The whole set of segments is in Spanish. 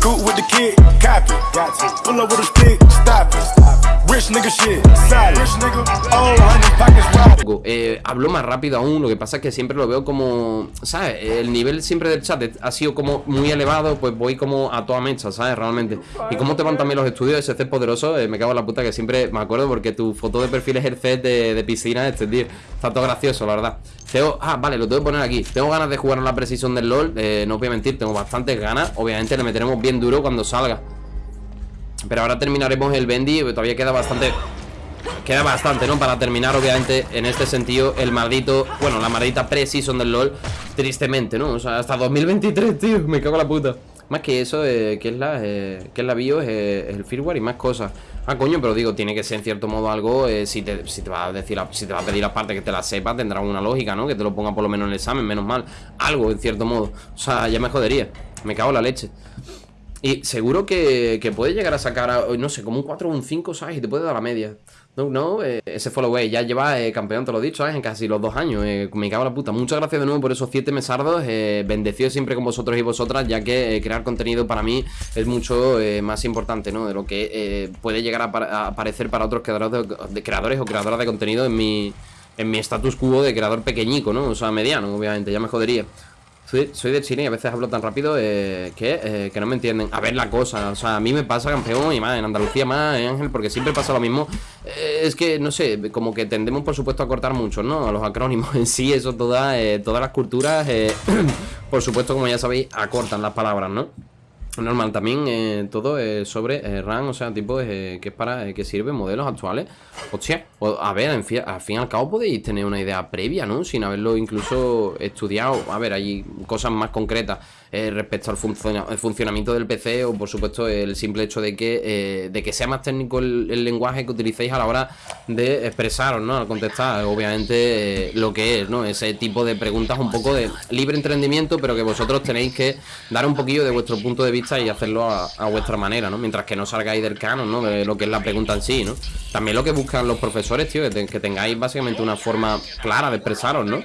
Cool with the kid, copy. Pull up with a stick, stop it. Eh, hablo más rápido aún, lo que pasa es que siempre lo veo como, ¿sabes? El nivel siempre del chat ha sido como muy elevado, pues voy como a toda mecha, ¿sabes? Realmente. Y cómo te van también los estudios ese set poderoso, eh, me cago en la puta que siempre me acuerdo porque tu foto de perfil es el set de, de piscina este, tío. Está todo gracioso, la verdad. Tengo, ah, vale, lo tengo que poner aquí. Tengo ganas de jugar en la precisión del LOL, eh, no os voy a mentir, tengo bastantes ganas. Obviamente le meteremos bien duro cuando salga. Pero ahora terminaremos el Bendy, todavía queda bastante Queda bastante, ¿no? Para terminar, obviamente, en este sentido, el maldito Bueno, la maldita pre-season del LoL Tristemente, ¿no? O sea, hasta 2023, tío Me cago en la puta Más que eso, eh, que es la eh, que es la bio, es, el firmware y más cosas Ah, coño, pero digo, tiene que ser en cierto modo algo eh, si, te, si te va a decir, si te va a pedir aparte que te la sepa Tendrá una lógica, ¿no? Que te lo ponga por lo menos en el examen, menos mal Algo, en cierto modo O sea, ya me jodería Me cago en la leche y seguro que, que puede llegar a sacar, no sé, como un 4 o un 5, ¿sabes? Y te puede dar la media. No, no, eh, ese followaway ya lleva eh, campeón, te lo he dicho, ¿sabes? En casi los dos años. Eh, me cago en la puta. Muchas gracias de nuevo por esos 7 mesardos. Eh, bendecido siempre con vosotros y vosotras, ya que crear contenido para mí es mucho más importante, ¿no? De lo que puede llegar a, aparecer para otros creadores, de, creadores o creadoras de contenido en mi, en mi status quo de creador pequeñico, ¿no? O sea, mediano, obviamente, ya me jodería. Soy, de Chile y a veces hablo tan rápido eh, que, eh, que, no me entienden. A ver la cosa, o sea, a mí me pasa campeón y más en Andalucía más, eh, Ángel, porque siempre pasa lo mismo. Eh, es que, no sé, como que tendemos por supuesto a cortar mucho, ¿no? Los acrónimos en sí, eso toda, todas las culturas, por supuesto, como ya sabéis, acortan las palabras, ¿no? Normal, también eh, todo es sobre eh, RAM, o sea, tipo eh, que es para que sirve modelos actuales. Hostia, a ver, al fin y al cabo podéis tener una idea previa, ¿no? Sin haberlo incluso estudiado. A ver, hay cosas más concretas. Eh, respecto al funcionamiento del PC o por supuesto el simple hecho de que, eh, de que sea más técnico el, lenguaje que utilicéis a la hora de expresaros, ¿no? Al contestar, obviamente, eh, lo que es, ¿no? Ese tipo de preguntas un poco de libre entendimiento, pero que vosotros tenéis que dar un poquillo de vuestro punto de vista y hacerlo a, vuestra manera, ¿no? Mientras que no salgáis del canon, ¿no? De lo que es la pregunta en sí, ¿no? También lo que buscan los profesores, tío, que tengáis básicamente una forma clara de expresaros, ¿no?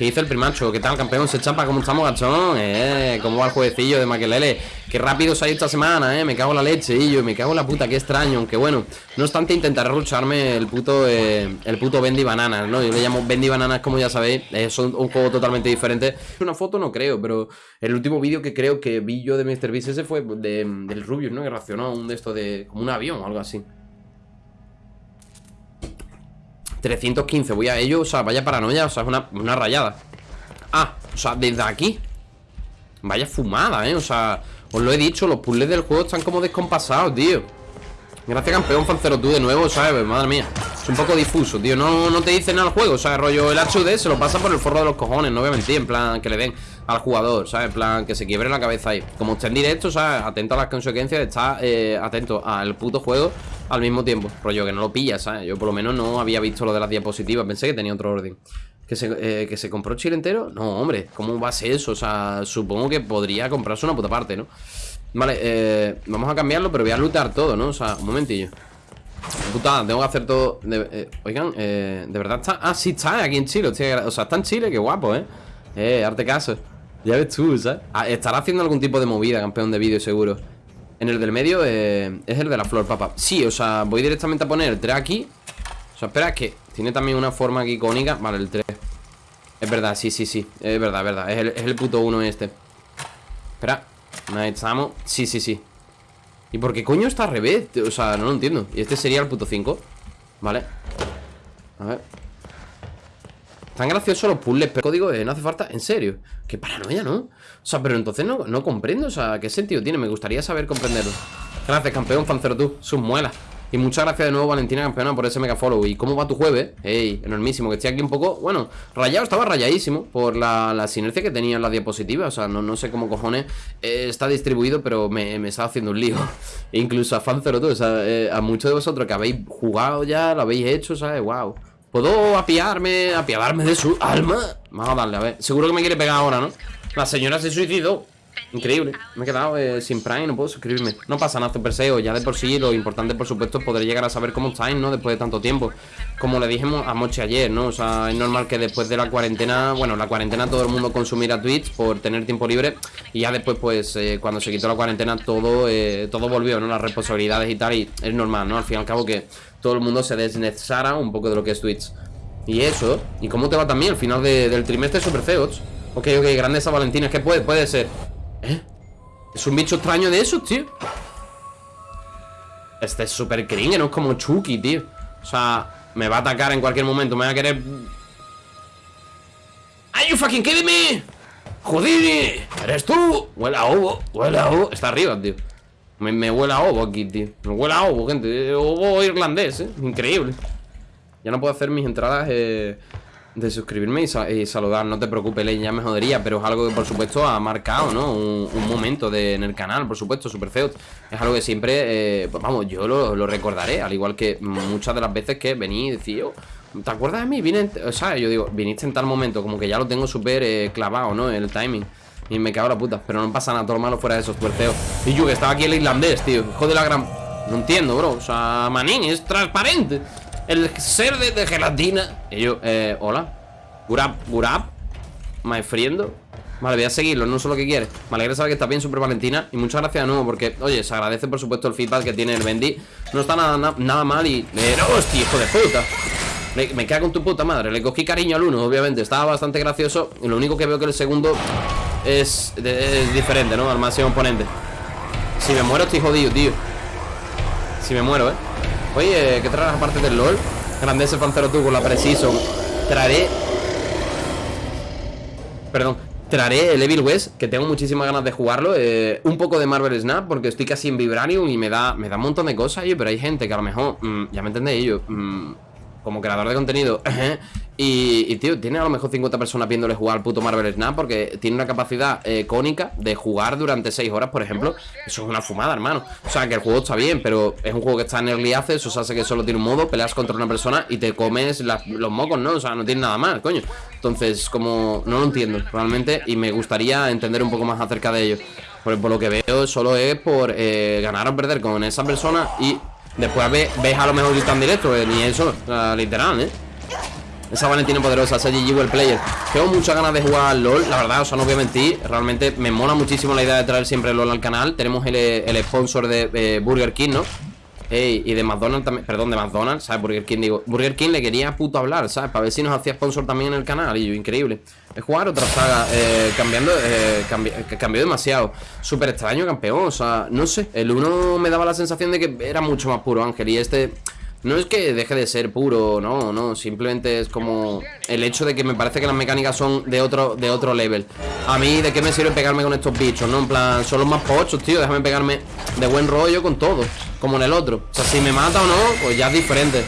¿Qué dice el primacho? ¿Qué tal, campeón? ¿Se chapa? ¿Cómo estamos, gachón? Eh, ¿cómo va el jueguecillo de Maquelele? Qué rápido se ha ido esta semana, eh. Me cago en la leche, y yo, me cago en la puta, qué extraño. Aunque bueno, no obstante, intentaré rucharme el puto, eh, el puto Bendy Bananas, ¿no? Yo le llamo Bendy Bananas, como ya sabéis. Es un, juego totalmente diferente. Una foto no creo, pero el último vídeo que creo que vi yo de Mr. Beast ese fue de, del Rubius, ¿no? Que reaccionó a un de estos de. como un avión o algo así. 315, voy a ello, o sea, vaya paranoia, o sea, es una, una rayada Ah, o sea, desde aquí Vaya fumada, eh, o sea Os lo he dicho, los puzzles del juego están como descompasados, tío Gracias campeón Fancero tú de nuevo, ¿sabes? Madre mía Es un poco difuso, tío No, no te dice nada el juego, o sea, rollo el HUD se lo pasa por el forro de los cojones No voy a mentir, en plan, que le den al jugador, ¿sabes? En plan, que se quiebre la cabeza ahí Como está en directo, ¿sabes? Atento a las consecuencias Está eh, atento al puto juego al mismo tiempo Rollo, que no lo pillas, ¿sabes? Yo por lo menos no había visto lo de las diapositivas Pensé que tenía otro orden ¿Que se, eh, ¿Que se compró Chile entero? No, hombre, ¿cómo va a ser eso? O sea, supongo que podría comprarse una puta parte, ¿no? Vale, eh, vamos a cambiarlo, pero voy a lootar todo, ¿no? O sea, un momentillo Puta, tengo que hacer todo eh, Oigan, eh, ¿de verdad está? Ah, sí está aquí en Chile O sea, está en Chile, qué guapo, ¿eh? Eh, arte caso Ya ves tú, ¿sabes? Ah, estará haciendo algún tipo de movida, campeón de vídeo, seguro En el del medio eh, es el de la flor, papá. Sí, o sea, voy directamente a poner el 3 aquí. O sea, espera, que tiene también una forma aquí icónica. Vale, el 3 Es verdad, sí, sí, sí. Es verdad, es verdad. Es el, es el puto 1 este. Espera Ahí estamos Sí, sí, sí. ¿Y por qué coño está al revés? O sea, no lo entiendo. Y este sería el puto 5 Vale. A ver. Tan graciosos los puzzles Pero código no hace falta. En serio Qué paranoia, ¿no? O sea, pero entonces no, no comprendo O sea, ¿qué sentido tiene? Me gustaría saber comprenderlo Gracias, campeón Fancero tú Sus muelas y muchas gracias de nuevo, Valentina Campeona, por ese mega follow. ¿Y cómo va tu jueves? Ey, enormísimo. Que estoy aquí un poco, bueno, rayado, estaba rayadísimo por la, la sinergia que tenía en la diapositiva. O sea, no, no sé cómo cojones eh, está distribuido, pero me, me está haciendo un lío. Incluso a Fancero, tú, o sea, eh, a muchos de vosotros que habéis jugado ya, lo habéis hecho, ¿sabes? Wow. ¿Puedo apiarme, apiadarme de su alma? Vamos a darle, a ver. Seguro que me quiere pegar ahora, ¿no? La señora se suicidó. Increíble, me he quedado eh, sin Prime, no puedo suscribirme No pasa nada, Super SEO, ya de por sí Lo importante, por supuesto, es poder llegar a saber cómo estáis, ¿no? Después de tanto tiempo Como le dijimos a Moche ayer, ¿no? O sea, es normal que después de la cuarentena Bueno, la cuarentena todo el mundo consumiera Twitch Por tener tiempo libre Y ya después, pues, eh, cuando se quitó la cuarentena Todo eh, todo volvió, ¿no? Las responsabilidades y tal Y es normal, ¿no? Al fin y al cabo que todo el mundo se desnecesara un poco de lo que es Twitch Y eso, ¿y cómo te va también al final del trimestre Super? Ok, ok, grande esa Valentina, es que puede, puede ser ¿Eh? Es un bicho extraño de esos, tío Este es súper cringe, no es como Chucky, tío O sea, me va a atacar en cualquier momento Me va a querer... ¡Are you fucking kidding me? ¡Joder! ¿Eres tú? Huele a ovo, huele a ovo Está arriba, tío me, me huele a ovo aquí, tío Me huele a ovo, gente Ovo irlandés, eh Increíble Ya no puedo hacer mis entradas eh de suscribirme y, saludar. No te preocupes, ya me jodería, pero es algo que por supuesto ha marcado, ¿no? Un, momento de, en el canal, por supuesto, super feo. Es algo que siempre, eh, pues vamos, yo lo, recordaré, al igual que muchas de las veces que vení y decía, oh, ¿te acuerdas de mí? Vine, o sea, yo digo, viniste en tal momento, como que ya lo tengo súper eh, clavado, ¿no? El timing. Y me cago la puta, pero no pasa nada, todo lo malo fuera de esos, super feo. Y yo que estaba aquí el irlandés, tío, hijo de la gran... No entiendo, bro, o sea, manín, es transparente el ser de, gelatina. Y yo, eh, hola. Gurap, Gurap. Maefriendo. Vale, voy a seguirlo, no sé lo que quiere. Me alegra saber que está bien, Super Valentina. Y muchas gracias de nuevo, porque, oye, se agradece por supuesto el feedback que tiene el Bendy. No está nada, nada mal y. Hostia, hijo de puta. Me queda con tu puta madre. Le cogí cariño al uno, obviamente. Estaba bastante gracioso. Y lo único que veo que el segundo es, es diferente, ¿no? Al máximo oponente. Si me muero, estoy jodido, tío. Si me muero, ¿eh? Oye, ¿qué traes aparte del LOL? Grandeza Pancero tú con la Precision Traeré Perdón Traeré el Evil West, que tengo muchísimas ganas de jugarlo eh, Un poco de Marvel Snap Porque estoy casi en Vibranium y me da, me da un montón de cosas Pero hay gente que a lo mejor, mm, ya me entendéis yo mm, como creador de contenido y, tío, tiene a lo mejor 50 personas viéndole jugar al puto Marvel Snap Porque tiene una capacidad eh, cónica de jugar durante 6 horas, por ejemplo Eso es una fumada, hermano O sea, que el juego está bien, pero es un juego que está en Early Access O sea, hace que solo tiene un modo, peleas contra una persona y te comes los mocos, ¿no? O sea, no tiene nada más, coño Entonces, como, no lo entiendo realmente Y me gustaría entender un poco más acerca de ello por, por lo que veo, solo es por eh, ganar o perder con esa persona y Después ves, a lo mejor que están directo, eh, ni eso, literal, ¿eh? Esa Valentina poderosa, ese GG el player Tengo muchas ganas de jugar LOL, la verdad, o sea, no voy a mentir Realmente me mola muchísimo la idea de traer siempre el LOL al canal Tenemos el, sponsor de Burger King, ¿no? y de McDonald's también, perdón, de McDonald's, ¿sabes? Burger King, digo, Burger King le quería puto hablar, ¿sabes? Para ver si nos hacía sponsor también en el canal, y yo, increíble. Es jugar otra saga, eh, cambiando, eh, cambió demasiado. Súper extraño, campeón, o sea, no sé, el uno me daba la sensación de que era mucho más puro, Ángel, y este... No es que deje de ser puro, no, no, simplemente es como el hecho de que me parece que las mecánicas son de otro, de otro level. A mí, ¿de qué me sirve pegarme con estos bichos? No, en plan, son los más pochos, tío, déjame pegarme de buen rollo con todo, como en el otro. O sea, si me mata o no, pues ya es diferente.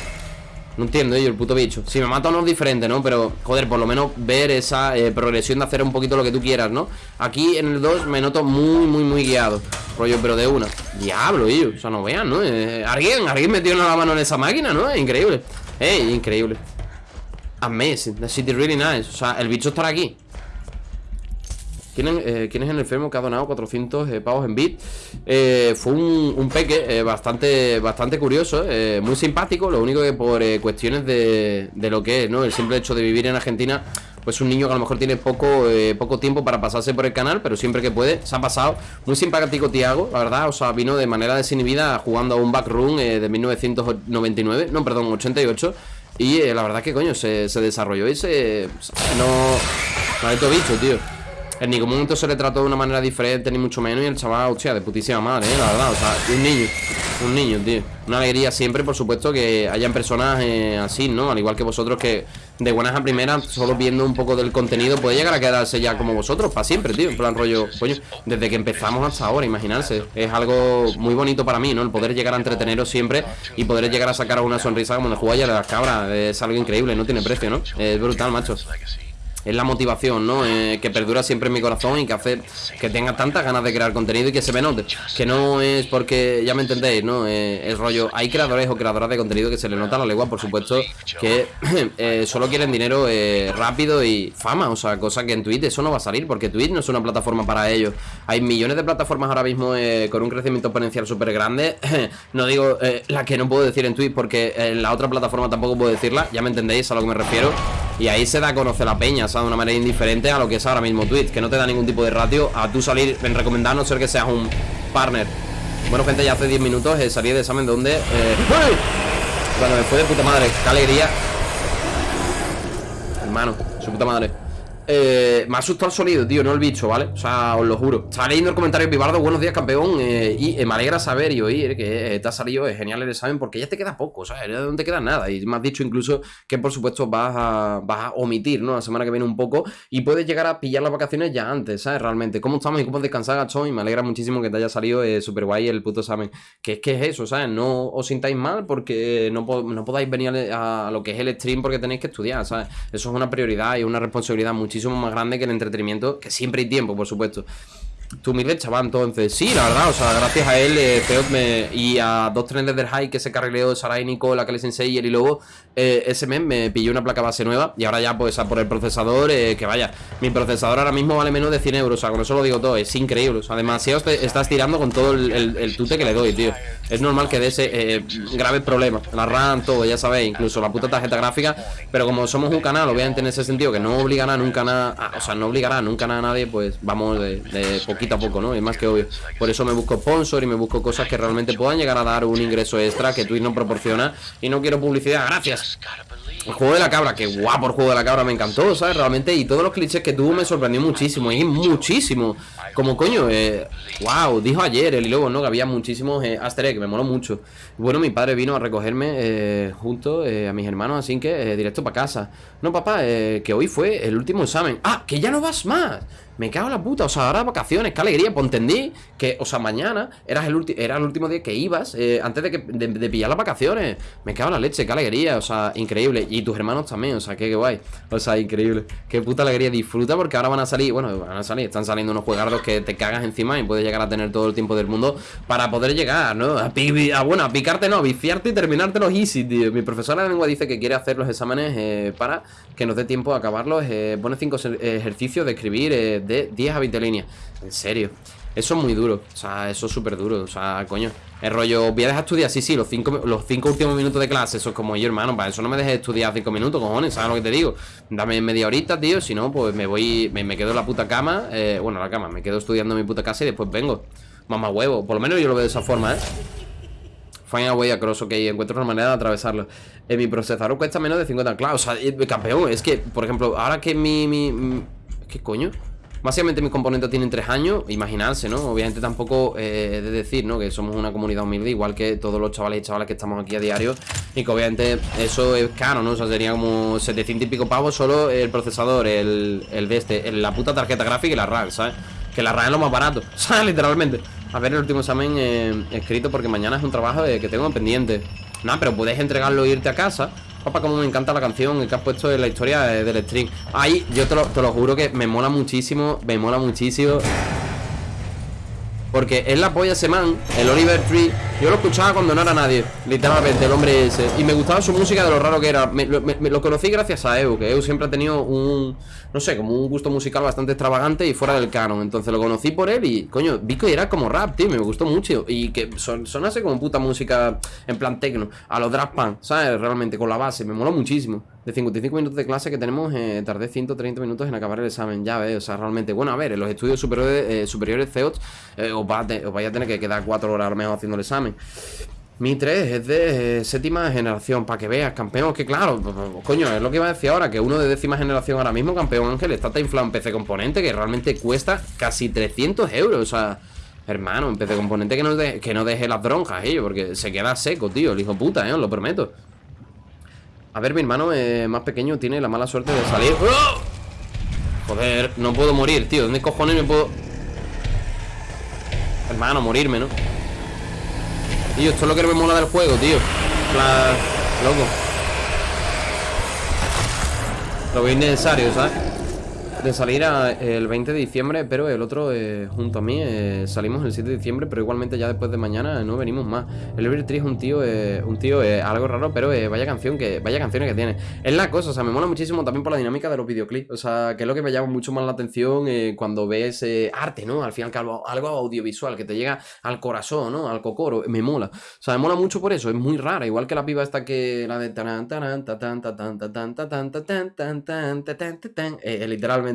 No entiendo yo el puto bicho Si me mata no es diferente, ¿no? Pero, joder, por lo menos ver esa eh, progresión de hacer un poquito lo que tú quieras, ¿no? Aquí en el 2 me noto muy, muy, muy guiado Rollo, pero de una Diablo, yo O sea, no vean, ¿no? Eh, alguien, alguien metió la mano en esa máquina, ¿no? Increíble Ey, increíble Amazing, the city really nice O sea, el bicho estará aquí ¿Quién, eh, es el enfermo que ha donado 400 eh, pavos en bit? Eh, fue un, peque bastante, bastante curioso, muy simpático. Lo único que por cuestiones de, de, lo que es, ¿no? El simple hecho de vivir en Argentina, pues un niño que a lo mejor tiene poco, poco tiempo para pasarse por el canal, pero siempre que puede, se ha pasado. Muy simpático Tiago, la verdad, o sea, vino de manera desinhibida jugando a un backroom de 1999, no, perdón, 88. Y la verdad que coño, se, se desarrolló y se... No... Ha bicho, tío en ningún momento se le trató de una manera diferente, ni mucho menos. Y el chaval, hostia, de putísima madre, ¿eh? la verdad. O sea, un niño, un niño, tío. Una alegría siempre, por supuesto, que hayan personas eh, así, ¿no? Al igual que vosotros que de buenas a primeras, solo viendo un poco del contenido, puede llegar a quedarse ya como vosotros, para siempre, tío. En plan rollo, coño, desde que empezamos hasta ahora, imaginarse. Es algo muy bonito para mí, ¿no? El poder llegar a entreteneros siempre y poder llegar a sacar una sonrisa como en el juego de las cabras. Es algo increíble, no tiene precio, ¿no? Es brutal, macho. Es la motivación, ¿no? Eh, que perdura siempre en mi corazón y que hace que tenga tantas ganas de crear contenido y que se me note. Que no es porque, ya me entendéis, ¿no? Eh, el rollo, hay creadores o creadoras de contenido que se le nota la lengua, por supuesto, que eh, solo quieren dinero rápido y fama, o sea, cosa que en Twitch eso no va a salir, porque Twitch no es una plataforma para ellos. Hay millones de plataformas ahora mismo con un crecimiento exponencial súper grande. no digo la que no puedo decir en Twitch porque en la otra plataforma tampoco puedo decirla, ya me entendéis a lo que me refiero. Y ahí se da a conocer la peña, De una manera indiferente a lo que es ahora mismo Twitch, que no te da ningún tipo de ratio a tú salir en recomendar, no ser que seas un partner. Bueno, gente, ya hace 10 minutos eh, salí de examen donde... Eh... Me fue de puta madre, qué alegría. Hermano, su puta madre. Eh, me ha asustado el sonido, tío, no el bicho, ¿vale? O sea, os lo juro Estaba leyendo el comentario Vivardo, buenos días, campeón eh, Y eh, me alegra saber y oír que te ha salido genial el examen Porque ya te queda poco, ¿sabes? Ya no te queda nada Y me has dicho incluso que, por supuesto, vas a, omitir, ¿no? La semana que viene un poco Y puedes llegar a pillar las vacaciones ya antes, ¿sabes? Realmente ¿Cómo estamos y cómo descansar, gachón? Y me alegra muchísimo que te haya salido súper guay el puto examen Que es que es eso, ¿sabes? No os sintáis mal porque no, no podáis venir a, a lo que es el stream porque tenéis que estudiar, ¿sabes? Eso es una prioridad y una responsabilidad muchísimo más grande que el entretenimiento, que siempre hay tiempo, por supuesto. Tu mire chaval, entonces, sí, la verdad, o sea, gracias a él, eh, y a dos trenes del high que se carrileó Sarai, Nicole, Akele Sensei y luego eh, ese mes me pilló una placa base nueva y ahora ya pues a por el procesador, eh, que vaya, mi procesador ahora mismo vale menos de 100 euros, o sea, con eso lo digo todo, es increíble, o sea, demasiado estás tirando con todo el, tute que le doy, tío. Es normal que dé ese eh, grave problema, la RAM, todo, ya sabéis, incluso la puta tarjeta gráfica, pero como somos un canal, obviamente en ese sentido, que no obligará nunca nada, o sea, no obligará nunca a nadie, pues vamos de, de poquito a poco, ¿no? Es más que obvio. Por eso me busco sponsor y me busco cosas que realmente puedan llegar a dar un ingreso extra que Twitch no proporciona y no quiero publicidad, gracias. just gotta believe. El juego de la cabra, que guapo el juego de la cabra, me encantó, ¿sabes? Realmente, y todos los clichés que tuvo me sorprendió muchísimo, y muchísimo. Como coño, eh, wow, dijo ayer el luego, ¿no? Que había muchísimos eh, que me moló mucho. Bueno, mi padre vino a recogerme eh, junto eh, a mis hermanos, así que directo para casa. No, papá, que hoy fue el último examen. ¡Ah! ¡Que ya no vas más! Me cago en la puta, o sea, ahora vacaciones, qué alegría, pues entendí que, o sea, mañana eras el era el último día que ibas eh, antes de, que, de, pillar las vacaciones. Me cago en la leche, qué alegría, o sea, increíble. Y tus hermanos también, o sea, qué, guay. O sea, increíble. Qué puta alegría, disfruta porque ahora van a salir, bueno, van a salir, están saliendo unos juegardos que te cagas encima y puedes llegar a tener todo el tiempo del mundo para poder llegar, ¿no? A, bueno, a picarte no, a viciarte y terminarte los easy, tío. Mi profesora de lengua dice que quiere hacer los exámenes eh, para que nos dé tiempo a acabarlos. Eh, pone cinco ejercicios de escribir eh, de 10 a 20 líneas. En serio. Eso es muy duro, o sea, eso es súper duro, o sea, coño El rollo, voy a dejar estudiar, sí, sí, los cinco, los cinco últimos minutos de clase Eso es como yo, hermano, para eso no me dejes estudiar cinco minutos, cojones, ¿sabes lo que te digo? Dame media horita, tío, si no, pues me voy, me, quedo en la puta cama eh, Bueno, la cama, me quedo estudiando en mi puta casa y después vengo Mamá huevo, por lo menos yo lo veo de esa forma, ¿eh? Find a way across, ok, encuentro una manera de atravesarlo En mi procesador cuesta menos de 50 claro, o sea, eh, campeón, es que, por ejemplo, ahora que mi, mi ¿Qué coño? Básicamente mis componentes tienen tres años, imaginarse, ¿no? Obviamente tampoco eh, de decir, ¿no? Que somos una comunidad humilde, igual que todos los chavales y chavales que estamos aquí a diario Y que obviamente eso es caro, ¿no? O sea, sería como 700 y pico pavos solo el procesador, el, el de este, la puta tarjeta gráfica y la RAM, ¿sabes? Que la RAM es lo más barato, ¿sabes? Literalmente A ver el último examen eh, escrito porque mañana es un trabajo que tengo pendiente No, pero puedes entregarlo e irte a casa Papá, como me encanta la canción que has puesto en la historia del stream. Ahí, yo te lo, te lo juro que me mola muchísimo Me mola muchísimo. Porque es la polla ese man, el Oliver Tree Yo lo escuchaba cuando no era nadie Literalmente, el hombre ese Y me gustaba su música de lo raro que era me, lo conocí gracias a Eu Que Eu siempre ha tenido un, no sé, como un gusto musical bastante extravagante Y fuera del canon Entonces lo conocí por él y, coño, vi que era como rap, tío Me gustó mucho Y que son, sonase como puta música en plan techno A los drag ¿sabes? Realmente, con la base Me mola muchísimo de 55 minutos de clase que tenemos, eh, tardé 130 minutos en acabar el examen, ya ves, o sea, realmente, bueno, a ver, en los estudios superiores, eh, superiores CEOTS eh, os, va vais a tener que quedar 4 horas a lo mejor haciendo el examen. Mi 3 es de eh, séptima generación, para que veas, campeón, que claro, coño, es lo que iba a decir ahora, que uno de décima generación ahora mismo, campeón Ángel, está inflado en PC Componente, que realmente cuesta casi 300 euros, o sea... Hermano, en PC Componente que no, que no deje las dronjas, ellos, porque se queda seco, tío, el hijo puta, eh, os lo prometo. A ver, mi hermano eh, más pequeño tiene la mala suerte de salir ¡Oh! Joder, no puedo morir, tío ¿Dónde cojones me puedo...? Hermano, morirme, ¿no? Tío, esto es lo que me mola del juego, tío La... Loco Lo veo innecesario, ¿sabes? De salir el 20 de diciembre, pero el otro eh, junto a mí eh, salimos el 7 de diciembre, pero igualmente ya después de mañana no venimos más. El Tree es un tío, eh, un tío algo raro, pero vaya canción que vaya canciones que tiene. Es la cosa, o sea, me mola muchísimo también por la dinámica de los videoclips, o sea, que es lo que me llama mucho más la atención cuando ves arte, ¿no? Al final algo, algo audiovisual que te llega al corazón, ¿no? Al cocoro, me mola. O sea, me mola mucho por eso, es muy rara, igual que la piba esta que la de tan tan tan tan tan tan tan tan literalmente.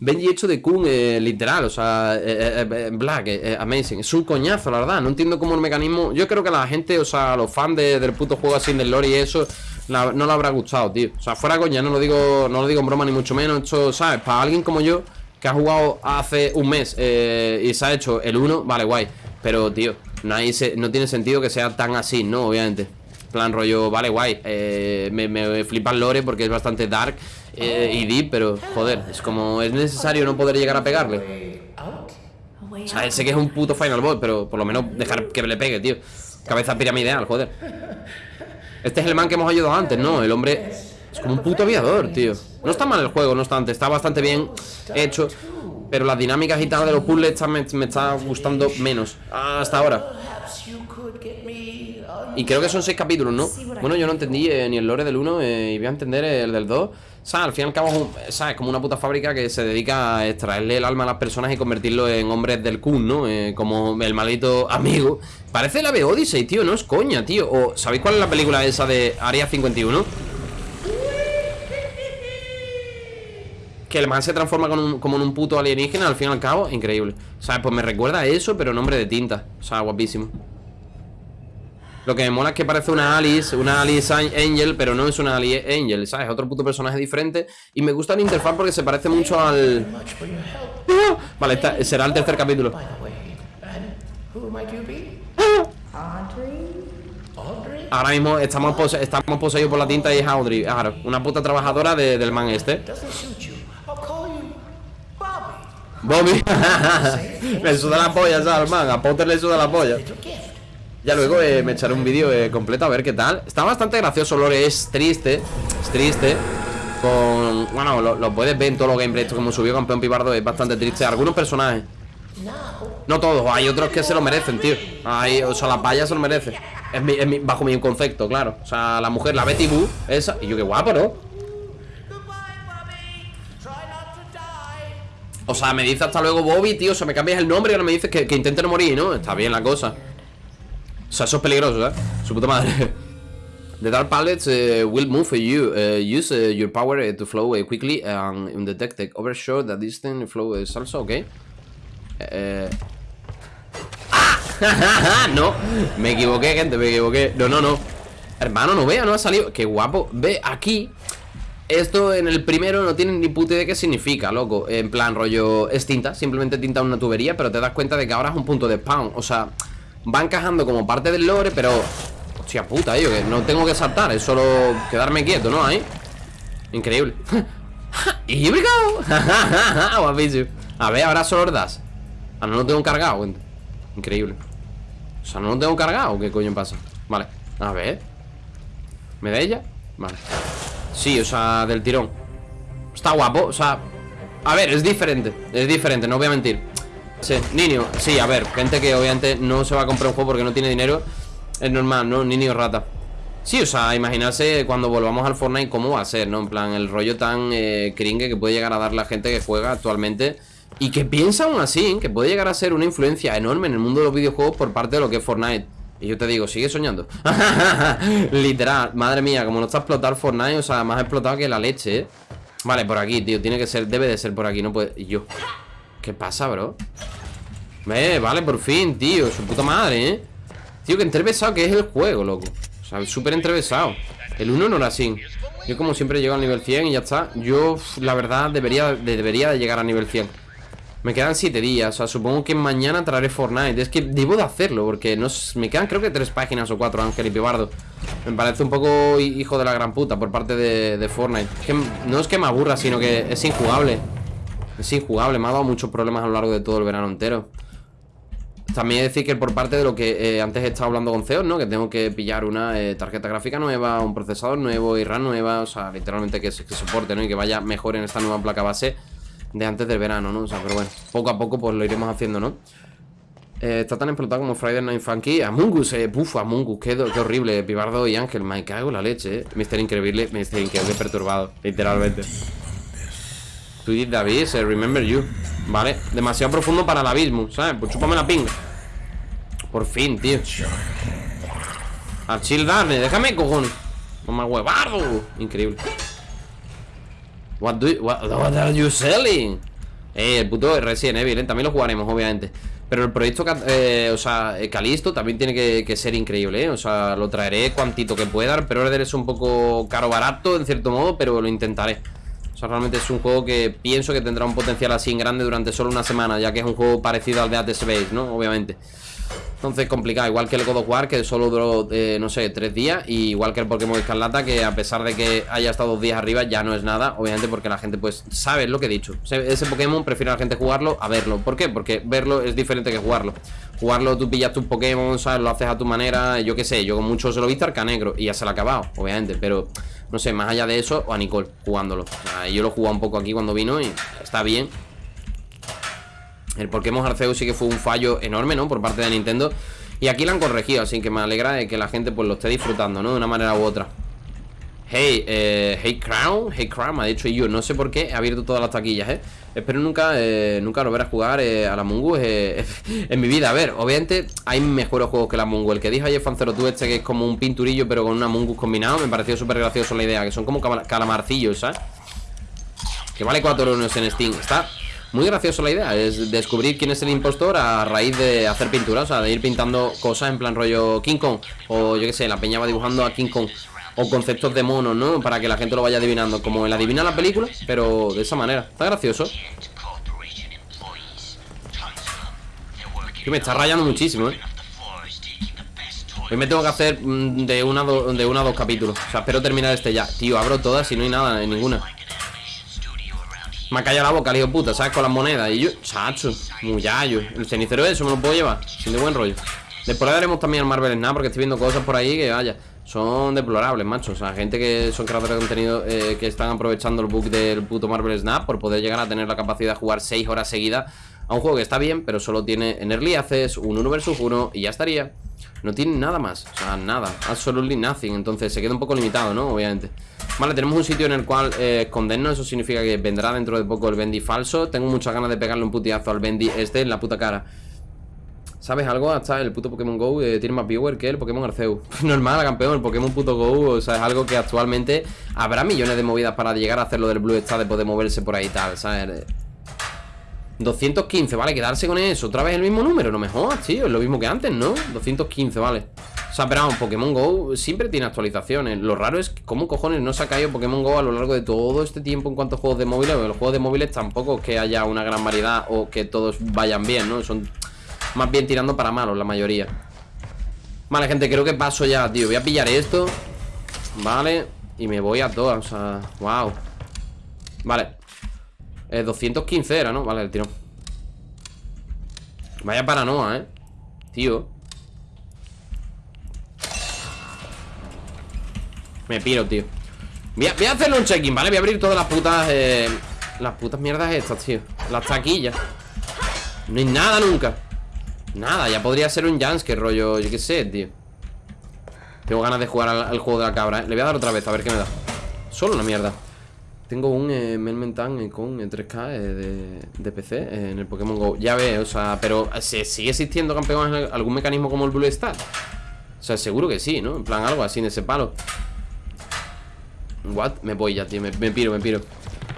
Benji hecho de Kun, eh, literal, o sea, eh, eh, Black, amazing. Es un coñazo, la verdad. No entiendo cómo el mecanismo. Yo creo que la gente, o sea, los fans del puto juego así del lore y eso, no le habrá gustado, tío. O sea, fuera coña, no lo digo, no lo digo en broma ni mucho menos. Esto, ¿sabes? Para alguien como yo, que ha jugado hace un mes y se ha hecho el 1, vale, guay. Pero, tío, no, hay, no tiene sentido que sea tan así, ¿no? Obviamente plan rollo, vale, guay me, flipa el lore porque es bastante dark eh, y deep, pero joder, es como, es necesario no poder llegar a pegarle. O sea, sé que es un puto Final Boss, pero por lo menos dejar que le pegue, tío. Cabeza piramideal, joder. Este es el man que hemos ayudado antes, ¿no? El hombre es como un puto aviador, tío. No está mal el juego, no obstante, está bastante bien hecho. Pero las dinámicas y tal de los puzzles me, me está gustando menos hasta ahora. Y creo que son seis capítulos, ¿no? Bueno, yo no entendí eh, ni el lore del 1 eh, y voy a entender el del 2. O sea, al fin y al cabo es, como una puta fábrica que se dedica a extraerle el alma a las personas y convertirlo en hombres del Kun, ¿no? Eh, como el maldito amigo. Parece la B Odyssey, tío, no es coña, tío. O, ¿sabéis cuál es la película esa de Área 51? Que el man se transforma como en un puto alienígena al fin y al cabo, increíble. O sea, pues me recuerda a eso, pero nombre de tinta. O sea, guapísimo. Lo que me mola es que parece una Alice, una Alice Angel, pero no es una Alice Angel, ¿sabes? Otro puto personaje diferente. Y me gusta la interfaz porque se parece mucho al... Vale, será el tercer capítulo. Ahora mismo estamos, estamos poseídos por la tinta y es Audrey. Una puta trabajadora del man este. Bobby. le suda la polla, ¿sabes, man? A Potter le suda la polla. Ya luego eh, me echaré un vídeo eh, completo a ver qué tal. Está bastante gracioso, Lore, es triste Es triste. Con... Bueno, lo, puedes ver en todos los gameplays Como subió campeón Pibardo es bastante triste. Algunos personajes. No todos, hay otros que se lo merecen, tío. Hay, O sea, la paya se lo merece. Es, Bajo mi concepto, claro. O sea, la mujer, la Betty Boo, esa Y yo qué guapo, ¿no? O sea, me dice hasta luego Bobby, tío O sea, me cambias el nombre y ahora me dices que, que intente no morir, ¿no? Está bien la cosa sea, eso es peligroso, ¿eh? Su puta madre. The dark pallets uh, will move for you. Uh, use uh, your power to flow quickly and detect the overshot that distant flow is also okay. ¡Ah! no, me equivoqué, gente, me equivoqué. No, no, no. Hermano, no vea, no ha salido. Qué guapo. Ve aquí. Esto en el primero no tiene ni puta idea qué significa, loco. En plan, rollo, es tinta, simplemente tinta una tubería, pero te das cuenta de que ahora es un punto de spawn. O sea, va encajando como parte del lore, pero... Hostia puta, yo que no tengo que saltar, es solo quedarme quieto, ¿no? Ahí. Increíble. ¡Y we go! A ver, ahora solo das. Ah, no lo tengo cargado. Increíble. O sea, no lo tengo cargado. ¿Qué coño pasa? Vale. A ver. ¿Me da ella? Vale. Sí, o sea, del tirón. Está guapo, o sea... A ver, es diferente. Es diferente, no voy a mentir. Sí, niño, sí, a ver, gente que obviamente no se va a comprar un juego porque no tiene dinero Es normal, ¿no? Niño rata Sí, o sea, imaginarse cuando volvamos al Fortnite cómo va a ser, ¿no? En plan, el rollo tan eh, cringe que puede llegar a dar la gente que juega actualmente Y que piensa aún así, que puede llegar a ser una influencia enorme en el mundo de los videojuegos por parte de lo que es Fortnite y yo te digo, sigue soñando Literal, madre mía, como no está explotado Fortnite O sea, más explotado que la leche, ¿eh? Vale, por aquí, tío, tiene que ser, debe de ser por aquí No puede, y yo ¿Qué pasa, bro? Eh, vale, por fin, tío Su puta madre, ¿eh? Tío, que entrevesado que es el juego, loco. O sea, súper entrevesado. El 1 no era así. Yo como siempre llego al nivel 100 y ya está. Yo, la verdad, debería, debería de llegar a nivel 100 Me quedan 7 días O sea, supongo que mañana traeré Fortnite. Es que debo de hacerlo Porque no, me quedan creo que 3 páginas o 4 Ángel y Pibardo. Me parece un poco hijo de la gran puta Por parte de, de Fortnite. Que No es que me aburra, sino que es injugable es injugable, me ha dado muchos problemas a lo largo de todo el verano entero También decir que por parte de lo que eh, antes he estado hablando con CEO, ¿no? Que tengo que pillar una eh, tarjeta gráfica nueva, un procesador nuevo y RAM nueva O sea, literalmente que, que soporte, ¿no? Y que vaya mejor en esta nueva placa base de antes del verano, ¿no? O sea, pero bueno, poco a poco pues lo iremos haciendo, ¿no? Eh, está tan explotado como Friday Night Funky Amungus, eh, puf, Amungus, qué, qué horrible Pibardo y Ángel, me cago en la leche, eh Mister Increíble, Mister Increíble perturbado Literalmente Tweet David, eh, remember you Vale, demasiado profundo para el abismo ¿Sabes? Pues chúpame la pinga Por fin, tío Archil Darne, déjame, cojones Mamá huevardo Increíble What, do you, selling? Eh, el puto Resident Evil, ¿eh? también lo jugaremos, obviamente Pero el proyecto, eh, o sea, Calisto también tiene que, ser increíble, ¿eh? O sea, lo traeré cuantito que pueda Pero es un poco caro barato, en cierto modo, pero lo intentaré O sea, realmente es un juego que pienso que tendrá un potencial así en grande durante solo una semana Ya que es un juego parecido al de At Space, ¿no? Obviamente entonces complicado, igual que el God of Que solo duró, eh, no sé, tres días Y igual que el Pokémon Escarlata Que a pesar de que haya estado dos días arriba Ya no es nada, obviamente porque la gente pues Sabe lo que he dicho, ese Pokémon prefiere a la gente jugarlo A verlo, ¿por qué? Porque verlo es diferente que jugarlo. Jugarlo, tú pillas tus Pokémon, ¿sabes? Lo haces a tu manera, yo qué sé Yo con mucho se lo he visto Arcanegro y ya se lo ha acabado Obviamente, pero no sé, más allá de eso O a Nicole, jugándolo. Yo lo he jugado un poco aquí cuando vino y está bien el Pokémon Arceus sí que fue un fallo enorme, ¿no? Por parte de Nintendo Y aquí lo han corregido, así que me alegra de que la gente pues lo esté disfrutando, ¿no? De una manera u otra Hey, eh, hey Crown, hey Crown, me ha dicho yo, no sé por qué he abierto todas las taquillas, ¿eh? Espero nunca, eh, nunca volver a jugar eh, a la Mungu eh, en mi vida. A ver, obviamente hay mejores juegos que la Mungu. El que dijo ayer Fanzero este que es como un pinturillo pero con una Mungu combinado, me pareció súper gracioso la idea, que son como calamarcillos, ¿sabes? Que vale 4 euros en Steam, está muy gracioso la idea, es descubrir quién es el impostor a raíz de hacer pintura, o sea, de ir pintando cosas en plan rollo King Kong, o yo qué sé, la peña va dibujando a King Kong, o conceptos de monos, ¿no? Para que la gente lo vaya adivinando, como el adivina la película, pero de esa manera, está gracioso. Que me está rayando muchísimo, ¿eh? Hoy me tengo que hacer mm, de una, de una a dos capítulos O sea, espero terminar este ya Tío, abro todas y no hay nada, en ninguna me ha callado la boca, hijo puta, ¿sabes? Con las monedas. Y yo, chacho, muyayo El cenicero eso me lo puedo llevar, sin de buen rollo. Después le daremos también al Marvel Snap Porque estoy viendo cosas por ahí que, vaya Son deplorables, macho. O sea, gente que son creadores de contenido eh, Que están aprovechando el bug del puto Marvel Snap Por poder llegar a tener la capacidad de jugar 6 horas seguidas A un juego que está bien Pero solo tiene en Early Access Un 1 vs 1 Y ya estaría. No tiene nada más, o sea, nada Absolutely nothing, entonces se queda un poco limitado, ¿no? Obviamente Vale, tenemos un sitio en el cual eh, escondernos Eso significa que vendrá dentro de poco el Bendy falso Tengo muchas ganas de pegarle un putiazo al Bendy este en la puta cara ¿Sabes algo? Hasta el puto Pokémon GO eh, tiene más viewer que el Pokémon Arceus Normal, campeón, el Pokémon puto GO O sea, es algo que actualmente habrá millones de movidas para llegar a hacer lo del Blue Star De poder moverse por ahí y tal, ¿sabes? 215, vale, quedarse con eso Otra vez el mismo número, no me jodas, tío Es lo mismo que antes, ¿no? 215, vale sea, pero vamos, Pokémon GO siempre tiene actualizaciones. Lo raro es cómo cojones no se ha caído Pokémon GO a lo largo de todo este tiempo En cuanto a juegos de móviles Porque los juegos de móviles tampoco es que haya una gran variedad O que todos vayan bien, ¿no? Son más bien tirando para malos la mayoría. Vale, gente, creo que paso ya, tío. Voy a pillar esto Vale Y me voy a todas, o sea, wow Vale. Eh, 215 era, ¿no? Vale, el tirón. Vaya paranoia, ¿eh? Tío Me piro, tío voy a, a hacerle un check-in, ¿vale? Voy a abrir todas las putas eh, Las putas mierdas estas, tío Las taquillas No hay nada nunca Nada, ya podría ser un que rollo Yo qué sé, tío Tengo ganas de jugar al, juego de la cabra, ¿eh? Le voy a dar otra vez, a ver qué me da Solo una mierda tengo un eh, Melmentan eh, con 3K eh, de, de, PC eh, en el Pokémon GO. Ya ve, o sea, pero ¿se ¿sigue existiendo, campeón, algún mecanismo como el Blue Star? O sea, seguro que sí, ¿no? En plan, algo así en ese palo. What? Me voy ya, tío. Me, piro, me piro.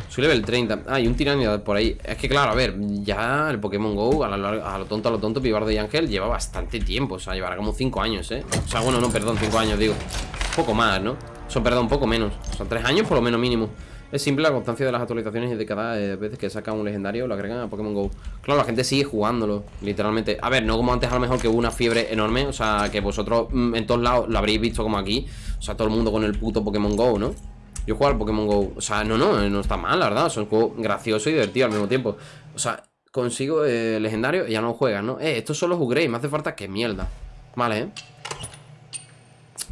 Soy level 30. Ah, y un tiranidad por ahí. Es que, claro, a ver, ya el Pokémon GO, a lo, tonto, a lo tonto, Pibardo y Ángel, lleva bastante tiempo. O sea, llevará como 5 años, ¿eh? O sea, bueno, no, perdón, 5 años, digo. Un poco más, ¿no? Sea, perdón, un poco menos. O sea, 3 años por lo menos mínimo. Es simple la constancia de las actualizaciones y de cada eh, vez que saca un legendario lo agregan a Pokémon GO. Claro, la gente sigue jugándolo, literalmente. A ver, no como antes a lo mejor que hubo una fiebre enorme, o sea, que vosotros mm, en todos lados lo habréis visto como aquí. O sea, todo el mundo con el puto Pokémon GO, ¿no? Yo juego al Pokémon GO, o sea, no, no, no está mal, la verdad. es un juego gracioso y divertido al mismo tiempo. O sea, consigo eh, legendario y ya no juegas, ¿no? Eh, estos son los upgrades, me hace falta que mierda. Vale, ¿eh?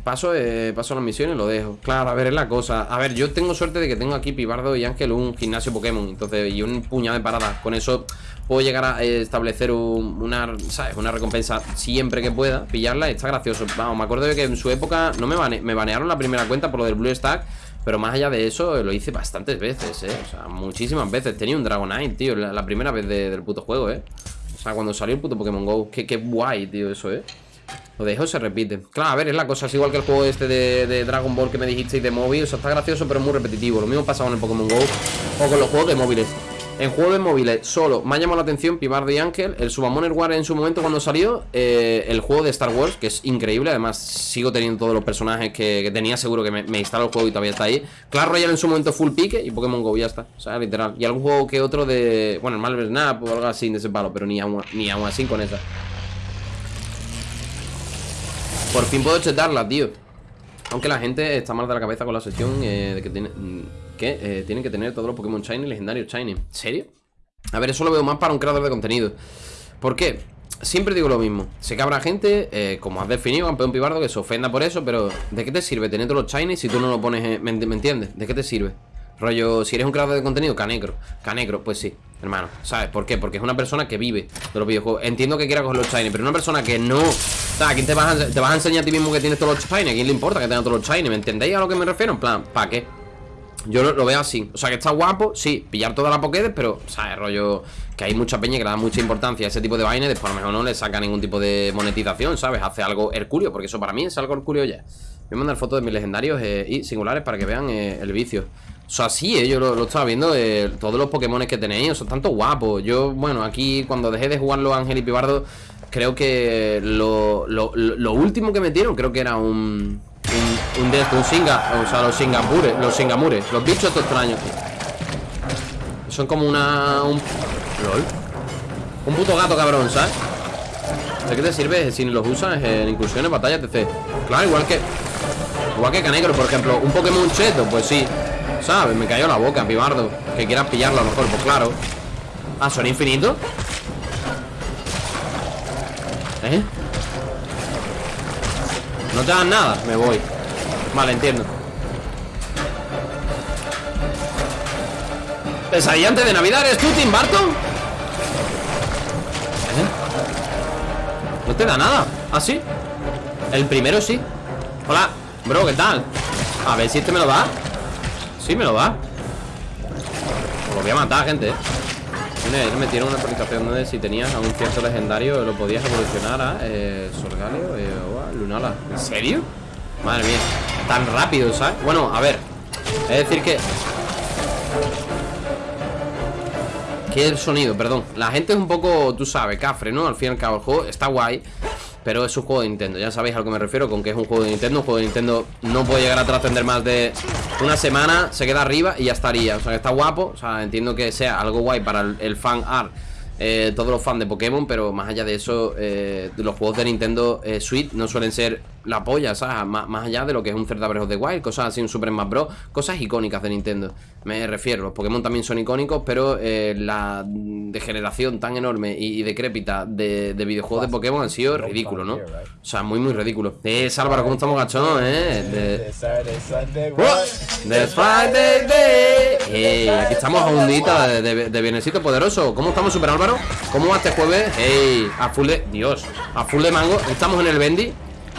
Paso, eh, paso las misiones y lo dejo. Claro, a ver, es la cosa. A ver, yo tengo suerte de que tengo aquí Pibardo y Ángel un gimnasio Pokémon. Entonces, y un puñado de paradas. Con eso puedo llegar a eh, establecer una, ¿sabes? Una recompensa siempre que pueda. Pillarla, está gracioso. Vamos, me acuerdo de que en su época no me, me banearon la primera cuenta por lo del Blue Stack. Pero más allá de eso, lo hice bastantes veces, ¿eh? O sea, muchísimas veces. Tenía un Dragonite, tío, la, primera vez del puto juego, ¿eh? O sea, cuando salió el puto Pokémon GO. Qué, qué guay, tío, eso, ¿eh? Lo dejo se repite. Claro, a ver, es la cosa, es igual que el juego este de, Dragon Ball que me dijisteis de móvil. O sea, está gracioso, pero muy repetitivo. Lo mismo pasa con el Pokémon GO o con los juegos de móviles. En juegos de móviles solo me ha llamado la atención Pibardo y Ángel, el Subamoner War en su momento cuando salió, eh, el juego de Star Wars, que es increíble, además sigo teniendo todos los personajes que, tenía, seguro que me, me instaló el juego y todavía está ahí. Clash Royale en su momento full pique y Pokémon GO, ya está, o sea, literal. Y algún juego que otro de, bueno, el Marvel Snap o algo así de ese palo, pero ni aún, ni aún así con esa. Por fin puedo chetarla, tío Aunque la gente está mal de la cabeza con la sección eh, De que, tiene, mm, que eh, tienen que tener todos los Pokémon Shiny legendarios Shiny ¿En serio? A ver, eso lo veo más para un creador de contenido ¿Por qué? Siempre digo lo mismo Sé que habrá gente, eh, como has definido, campeón pibardo Que se ofenda por eso, pero ¿de qué te sirve tener todos los Shiny si tú no lo pones, ¿me, ¿me entiendes? ¿De qué te sirve? Rollo, si eres un creador de contenido, Canegro Canegro, pues sí, hermano ¿Sabes por qué? Porque es una persona que vive de los videojuegos Entiendo que quiera coger los shiny Pero una persona que no ¿a quién te vas, a, te vas a enseñar a ti mismo que tienes todos los shiny? ¿A quién le importa que tengas todos los shiny? ¿Me entendéis a lo que me refiero? En plan, ¿para qué? Yo lo, veo así O sea, que está guapo, sí Pillar toda la Pokédex Pero, ¿sabes? Rollo Que hay mucha peña que le da mucha importancia a ese tipo de vaina Y después a lo mejor no le saca ningún tipo de monetización, ¿sabes? Hace algo herculio Porque eso para mí es algo herculio ya Voy a mandar fotos de mis legendarios eh, y singulares Para que vean eh, el vicio o sea, sí, eh, yo lo, estaba viendo Todos los Pokémon que tenéis, son tanto guapos Yo, bueno, aquí cuando dejé de jugar los Ángel y Pibardo Creo que lo, lo, último que metieron Creo que era un Un, un Singa O sea, los Singapures, los Singamures Los bichos estos extraños Son como una... Un, LOL Un puto gato cabrón, ¿sabes? ¿De qué te sirve si los usas en incursiones, batallas, etc? Claro, igual que... Igual que Canegro, por ejemplo Un Pokémon cheto, pues sí ¿Sabes? Me cayó la boca, pibardo Que quieras pillarlo a lo mejor, pues claro Ah, ¿son infinitos? ¿Eh? No te dan nada, me voy Vale, entiendo Pesadilla antes de Navidad, ¿eres tú, Tim Barton? ¿Eh? No te da nada ¿Ah, sí? El primero sí Hola, bro, ¿qué tal? A ver si este me lo da Sí, me lo da Lo voy a matar, gente me tiene una actualización donde si tenías a un cierto legendario lo podías evolucionar a eh, Sorgalio eh, o a Lunala. ¿En serio? Madre mía, tan rápido, ¿sabes? Bueno, a ver, es decir que... Que el sonido, perdón La gente es un poco, tú sabes, cafre, ¿no? Al fin y al cabo el juego está guay pero es un juego de Nintendo, ya sabéis a lo que me refiero Con que es un juego de Nintendo, un juego de Nintendo No puede llegar a trascender más de una semana Se queda arriba y ya estaría. O sea, está guapo, o sea, entiendo que sea algo guay Para el, fan art eh, todos los fans de Pokémon, pero más allá de eso, eh, los juegos de Nintendo eh, Switch no suelen ser la polla, ¿sabes? Más, allá de lo que es un Zelda Breath of the Wild, cosas así, un Super Smash Bros. Cosas icónicas de Nintendo, me refiero. Los Pokémon también son icónicos, pero eh, la degeneración tan enorme y, decrépita de, videojuegos de Pokémon han sido ridículo, ¿no? O sea, muy, muy ridículo. Eh, Álvaro, ¿cómo estamos gachón, eh? De... Friday Day. aquí estamos a un de, de, bienesito poderoso. ¿Cómo estamos, Super Álvaro? ¿Cómo va este jueves? Hey, a full de... Dios, a full de mango. Estamos en el Bendy.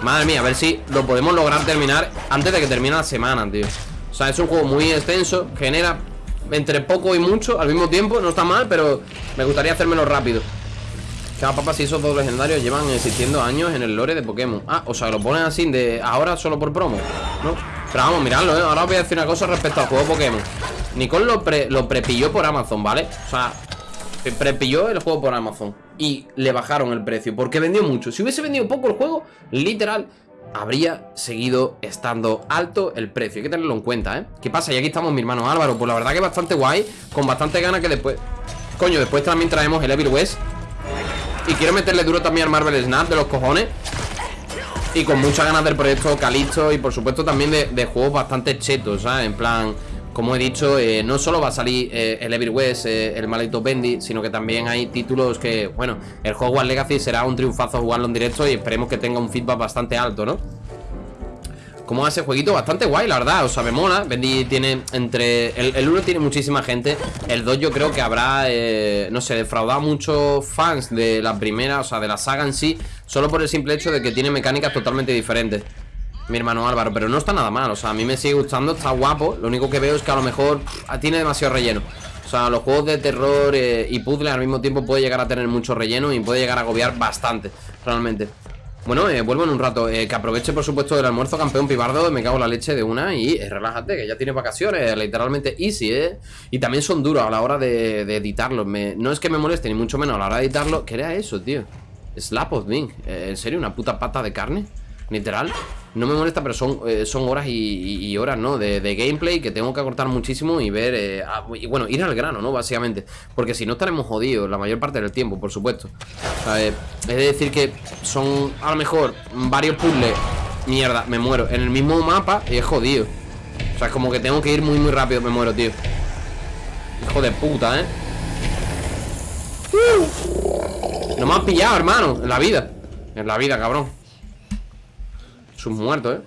Madre mía, a ver si lo podemos lograr terminar Antes de que termine la semana, tío O sea, es un juego muy extenso Genera entre poco y mucho al mismo tiempo No está mal, pero me gustaría hacérmelo rápido Cada papá, si esos dos legendarios Llevan existiendo años en el lore de Pokémon Ah, o sea, lo ponen así de ahora solo por promo ¿No? Pero vamos, miradlo, ¿eh? Ahora os voy a decir una cosa respecto al juego Pokémon Nicole lo, pre, prepilló por Amazon, ¿vale? O sea, prepilló el juego por Amazon y le bajaron el precio porque vendió mucho. Si hubiese vendido poco el juego, literal, habría seguido estando alto el precio. Hay que tenerlo en cuenta, ¿eh? ¿Qué pasa? Y aquí estamos mi hermano Álvaro. Pues la verdad que bastante guay, con bastante ganas que después... Coño, después también traemos el Evil West. Y quiero meterle duro también al Marvel Snap de los cojones. Y con muchas ganas del proyecto Calisto y por supuesto también de juegos bastante chetos, ¿sabes? En plan como he dicho, eh, no solo va a salir eh, el Evil West, eh, el maldito Bendy, sino que también hay títulos que, bueno, el Hogwarts Legacy será un triunfazo jugarlo en directo y esperemos que tenga un feedback bastante alto, ¿no? cómo hace jueguito bastante guay, la verdad. O sea, me mola. Bendy tiene entre. El 1 tiene muchísima gente. El 2 yo creo que habrá, no sé, defraudado a muchos fans de la primera, o sea, de la saga en sí. Solo por el simple hecho de que tiene mecánicas totalmente diferentes. Mi hermano Álvaro, pero no está nada mal. O sea, a mí me sigue gustando, está guapo. Lo único que veo es que a lo mejor tiene demasiado relleno. O sea, los juegos de terror eh, y puzzle al mismo tiempo puede llegar a tener mucho relleno y puede llegar a agobiar bastante, realmente. Bueno, eh, vuelvo en un rato. Eh, que aproveche, por supuesto, el almuerzo, campeón pibardo. Me cago la leche de una y relájate, que ya tiene vacaciones. Literalmente easy, ¿eh? Y también son duros a la hora de, editarlos. no es que me moleste, ni mucho menos a la hora de editarlo. ¿Qué era eso, tío? Slap of me. ¿En serio? ¿Una puta pata de carne? Literal no me molesta, pero son, eh, son horas y, horas, ¿no? De, gameplay que tengo que acortar muchísimo y ver, eh, y bueno, ir al grano, ¿no? Básicamente, porque si no estaremos jodidos la mayor parte del tiempo, por supuesto. es decir que son a lo mejor varios puzzles, mierda, me muero, en el mismo mapa y es jodido. O sea, es como que tengo que ir muy, muy rápido, me muero, tío. Hijo de puta, ¿eh? No me has pillado, hermano, en la vida. En la vida, cabrón. Sus muertos, ¿eh?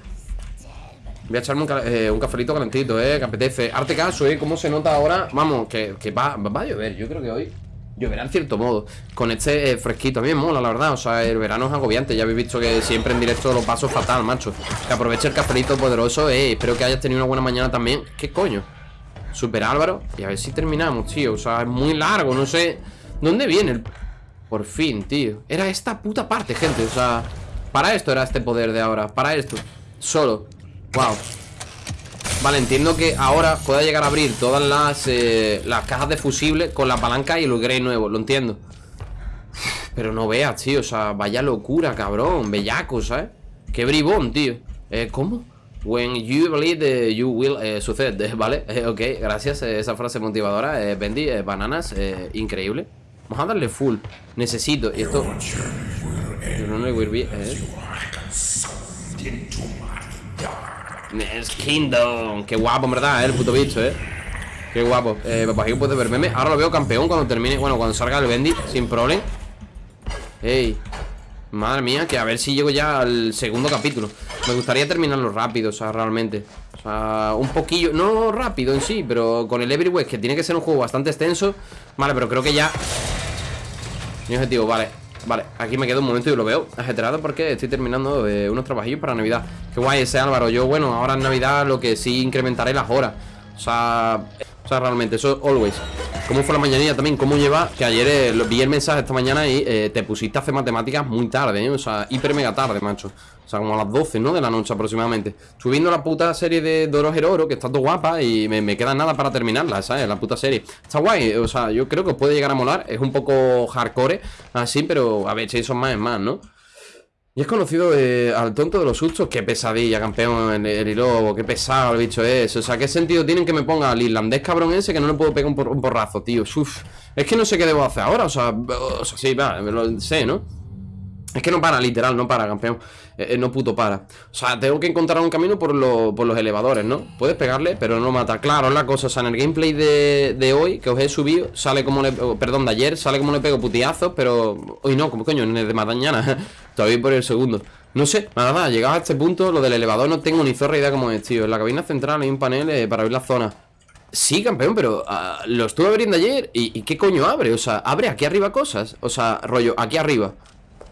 Voy a echarme un, eh, cafelito calentito, ¿eh? Que apetece Arte caso, ¿eh? ¿Cómo se nota ahora? Vamos, que, va, va, a llover Yo creo que hoy lloverá en cierto modo Con este eh, fresquito A mí me mola, la verdad O sea, el verano es agobiante Ya habéis visto que siempre en directo lo paso fatal, macho Que aproveche el cafelito poderoso, eh Espero que hayas tenido una buena mañana también ¿Qué coño? Super Álvaro Y a ver si terminamos, tío O sea, es muy largo No sé ¿Dónde viene el...? Por fin, tío Era esta puta parte, gente O sea... Para esto era este poder de ahora Para esto Solo Wow Vale, entiendo que ahora pueda llegar a abrir todas las, eh, las cajas de fusible con la palanca y el upgrade nuevo, lo entiendo. Pero no veas, tío, o sea, vaya locura, cabrón, bellaco, ¿sabes? Qué bribón, tío. Eh, ¿Cómo? When you believe you will eh, sucede, ¿vale? Eh, ok, gracias, eh, esa frase motivadora. Eh, Bendy, bananas, increíble. Vamos a darle full. Necesito, y esto... Es Kingdom. Qué guapo, en verdad, eh, el puto bicho, eh. Qué guapo. Eh, pues aquí puede ver meme. Ahora lo veo campeón cuando termine. Bueno, cuando salga el Bendy, sin problema. Ey. Madre mía, que a ver si llego ya al segundo capítulo. Me gustaría terminarlo rápido, o sea, realmente. O sea, un poquillo. No rápido en sí, pero con el Everywhere, que tiene que ser un juego bastante extenso. Vale, pero creo que ya. Mi objetivo, vale. Vale, aquí me quedo un momento y lo veo ajeterado porque estoy terminando eh, unos trabajillos para Navidad. Qué guay ese Álvaro, yo bueno, ahora en Navidad lo que sí incrementaré las horas. O sea, sea realmente, eso always ¿Cómo fue la mañanilla también? ¿Cómo lleva? Que ayer eh, vi el mensaje esta mañana y eh, te pusiste a hacer matemáticas muy tarde, O sea, hiper mega tarde, macho o sea, como a las 12, ¿no? De la noche aproximadamente Estoy viendo la puta serie de Doro Heroro Que está todo guapa y me, queda nada para terminarla, ¿sabes? La puta serie Está guay, o sea, yo creo que os puede llegar a molar Es un poco hardcore, así, pero a ver, son más es más, ¿no? Y es conocido eh, al tonto de los sustos Qué pesadilla, campeón, el, el hilo Qué pesado el bicho es O sea, ¿qué sentido tienen que me ponga al irlandés cabrón ese Que no le puedo pegar un, un porrazo, tío Uf, es que no sé qué debo hacer ahora O sea, o sea sí, va, lo sé, ¿no? Es que no para, literal, no para, campeón. Eh, eh, No puto para. O sea, tengo que encontrar un camino por, los elevadores, ¿no? Puedes pegarle, pero no mata. Claro, es la cosa, o sea, en el gameplay de, hoy Que os he subido, sale como le... Perdón, de ayer Sale como le pego putiazos, pero... Hoy no, como coño, en el de mañana Todavía por el segundo. No sé, nada, llegado a este punto Lo del elevador no tengo ni zorra idea cómo es, tío. En la cabina central hay un panel eh, para ver la zona. Sí, campeón, pero ah, lo estuve abriendo ayer ¿Y qué coño abre? O sea, abre aquí arriba cosas. O sea, rollo, aquí arriba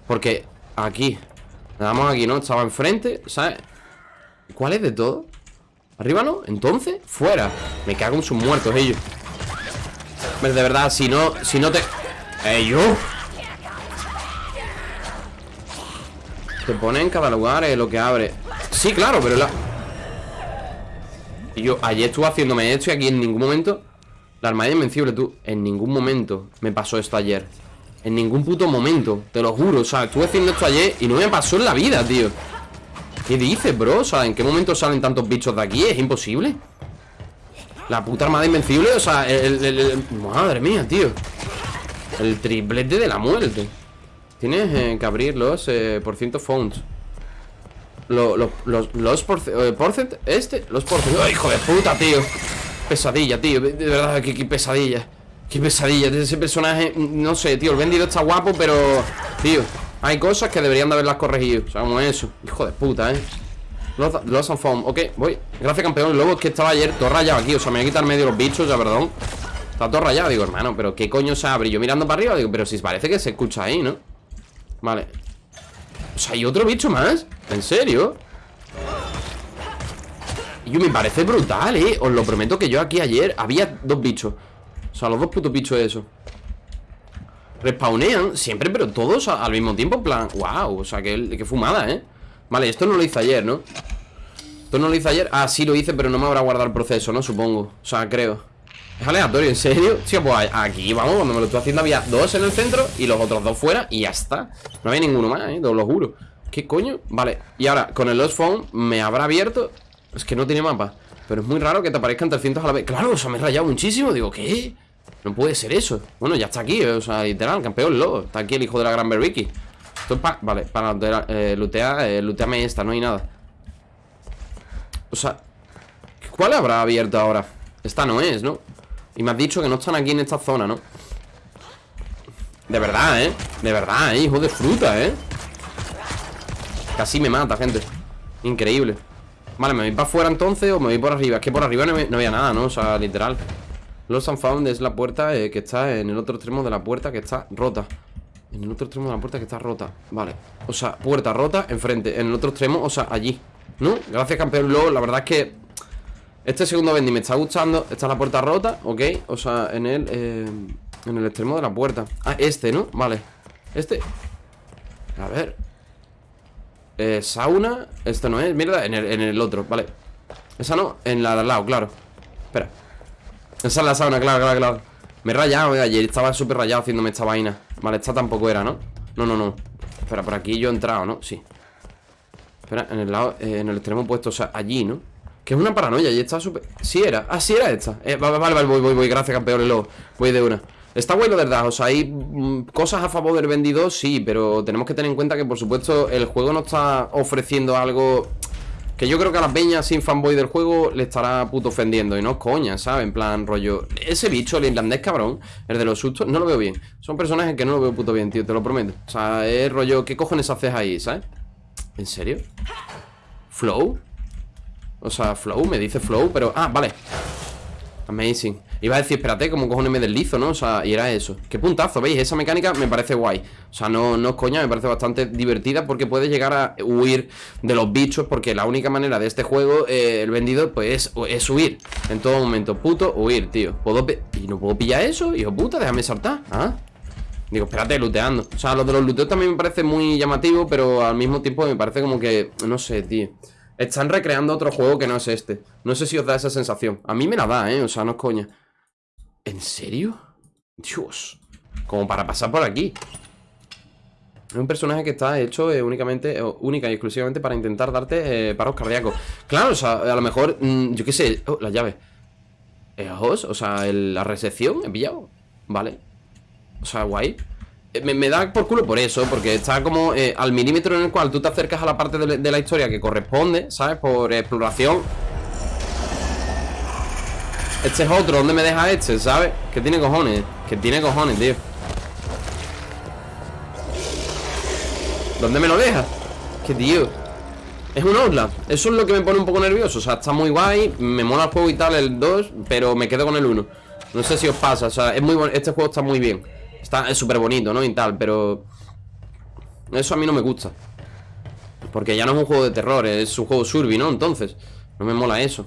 porque aquí Le damos aquí, ¿no? Estaba enfrente, ¿sabes? ¿Cuál es de todo? ¿Arriba no? Entonces, fuera Me cago en sus muertos ellos De verdad, si no, si no te... ¡Ellos! Te pone en cada lugar lo que abre Sí, claro, pero la... Y yo ayer estuve haciéndome esto y aquí en ningún momento La armadilla invencible, tú En ningún momento me pasó esto ayer en ningún puto momento, te lo juro. O sea, estuve haciendo esto ayer y no me pasó en la vida, tío. ¿Qué dices, bro? O sea, ¿en qué momento salen tantos bichos de aquí? Es imposible. La puta armada invencible, o sea, el, Madre mía, tío. El triplete de la muerte. Tienes eh, que abrir los eh, por ciento phones los, los, los eh, porcent, este, los porcent ¡Oh, hijo de puta, tío! Pesadilla, tío, de verdad, qué pesadilla Qué pesadilla ese personaje No sé, tío, el vendido está guapo, pero... Tío, hay cosas que deberían de haberlas corregido O sea, como eso Hijo de puta, ¿eh? Lost, and Found, ok, voy Gracias campeón, lobo es que estaba ayer todo rayado aquí O sea, me voy a quitar medio los bichos, ya perdón Está todo rayado, digo, hermano, pero ¿qué coño se abre? Yo mirando para arriba, digo, pero si parece que se escucha ahí, ¿no? Vale O sea, hay otro bicho más ¿En serio? Y me parece brutal, ¿eh? Os lo prometo que yo aquí ayer había dos bichos O sea, los dos putos bichos eso Respawnean siempre, pero todos al mismo tiempo En plan, wow, o sea, qué, fumada, ¿eh? Vale, esto no lo hice ayer, ¿no? Esto no lo hice ayer Ah, sí lo hice, pero no me habrá guardado el proceso, ¿no? Supongo O sea, creo Es aleatorio, ¿en serio? Sí, pues aquí, vamos, cuando me lo estoy haciendo había dos en el centro Y los otros dos fuera y ya está No había ninguno más, ¿eh? Te lo juro ¿Qué coño? Vale, y ahora, con el Lost Phone Me habrá abierto es que no tiene mapa Pero es muy raro que te aparezcan 300 a la vez Claro, o sea, me he rayado muchísimo Digo, ¿qué? No puede ser eso Bueno, ya está aquí, o sea, literal, campeón lobo Está aquí el hijo de la gran Berwicky Esto es para, vale, para eh, lutear eh, Luteame esta, no hay nada O sea ¿Cuál habrá abierto ahora? Esta no es, ¿no? Y me has dicho que no están aquí en esta zona, ¿no? De verdad, ¿eh? De verdad, ¿eh? Hijo de fruta, ¿eh? Casi me mata, gente Increíble Vale, ¿me voy para afuera entonces o me voy por arriba? Es que por arriba no, había nada, ¿no? O sea, literal Los and Found es la puerta eh, que está en el otro extremo de la puerta que está rota En el otro extremo de la puerta que está rota Vale, o sea, puerta rota enfrente En el otro extremo, o sea, allí ¿No? Gracias, campeón LOL La verdad es que Este segundo bendy me está gustando Esta es la puerta rota, ¿ok? O sea, en el... Eh, en el extremo de la puerta Ah, este, ¿no? Vale Este A ver eh, sauna Esto no es, mierda, en el, otro, vale. Esa no, en la de al lado, claro. Espera. Esa es la sauna, claro, claro, claro. Me he rayado, eh, ayer estaba súper rayado haciéndome esta vaina. Vale, esta tampoco era, ¿no? No, no, no. Espera, por aquí yo he entrado, ¿no? Sí. Espera, en el lado, eh, en el extremo opuesto, o sea, allí, ¿no? Que es una paranoia y está súper... Sí era, ah, sí era esta. Eh, Vale, vale, vale, voy, voy, voy, gracias campeón, luego Voy de una Está bueno, verdad, o sea, hay mm, cosas a favor del vendido, sí, pero tenemos que tener en cuenta que, por supuesto, el juego no está ofreciendo algo que yo creo que a las peñas sin fanboy del juego le estará puto ofendiendo Y no coña, ¿sabes? En plan, rollo Ese bicho, el irlandés cabrón, el de los sustos, no lo veo bien Son personajes que no lo veo puto bien, tío, te lo prometo O sea, es rollo, ¿qué cojones haces ahí, sabes? ¿En serio? ¿Flow? O sea, Flow, me dice Flow, pero... Ah, vale Amazing Iba a decir, espérate, como cojones me deslizo, ¿no? O sea, y era eso Qué puntazo, ¿veis? Esa mecánica me parece guay O sea, no, no es coña, me parece bastante divertida Porque puedes llegar a huir de los bichos Porque la única manera de este juego eh, El vendido, pues, es, huir En todo momento, puto, huir, tío ¿Puedo ¿Y no puedo pillar eso? Hijo puta, déjame saltar ¿Ah? Digo, espérate, looteando O sea, lo de los looteos también me parece muy llamativo Pero al mismo tiempo me parece como que... No sé, tío están recreando otro juego que no es este No sé si os da esa sensación A mí me la da, ¿eh? O sea, no es coña ¿En serio? Dios. Como para pasar por aquí. Un personaje que está hecho eh, únicamente eh, Única y exclusivamente para intentar darte eh, paros cardíacos. Claro, o sea, a lo mejor mm, Yo qué sé, oh, la llave Ojos, o sea, la recepción He pillado, vale. O sea, guay. Me, da por culo por eso, porque está como al milímetro en el cual tú te acercas a la parte de la historia que corresponde, ¿sabes? Por exploración este es otro, ¿dónde me deja este? ¿Sabes? Que tiene cojones, que tiene cojones, tío ¿Dónde me lo deja? Que tío Es un Outland, eso es lo que me pone un poco nervioso O sea, está muy guay, me mola el juego y tal, el 2 Pero me quedo con el 1 No sé si os pasa, o sea, es muy bueno Este juego está muy bien Está, es súper bonito, ¿no? Y tal, pero Eso a mí no me gusta Porque ya no es un juego de terror, es un juego surby, ¿no? Entonces, no me mola eso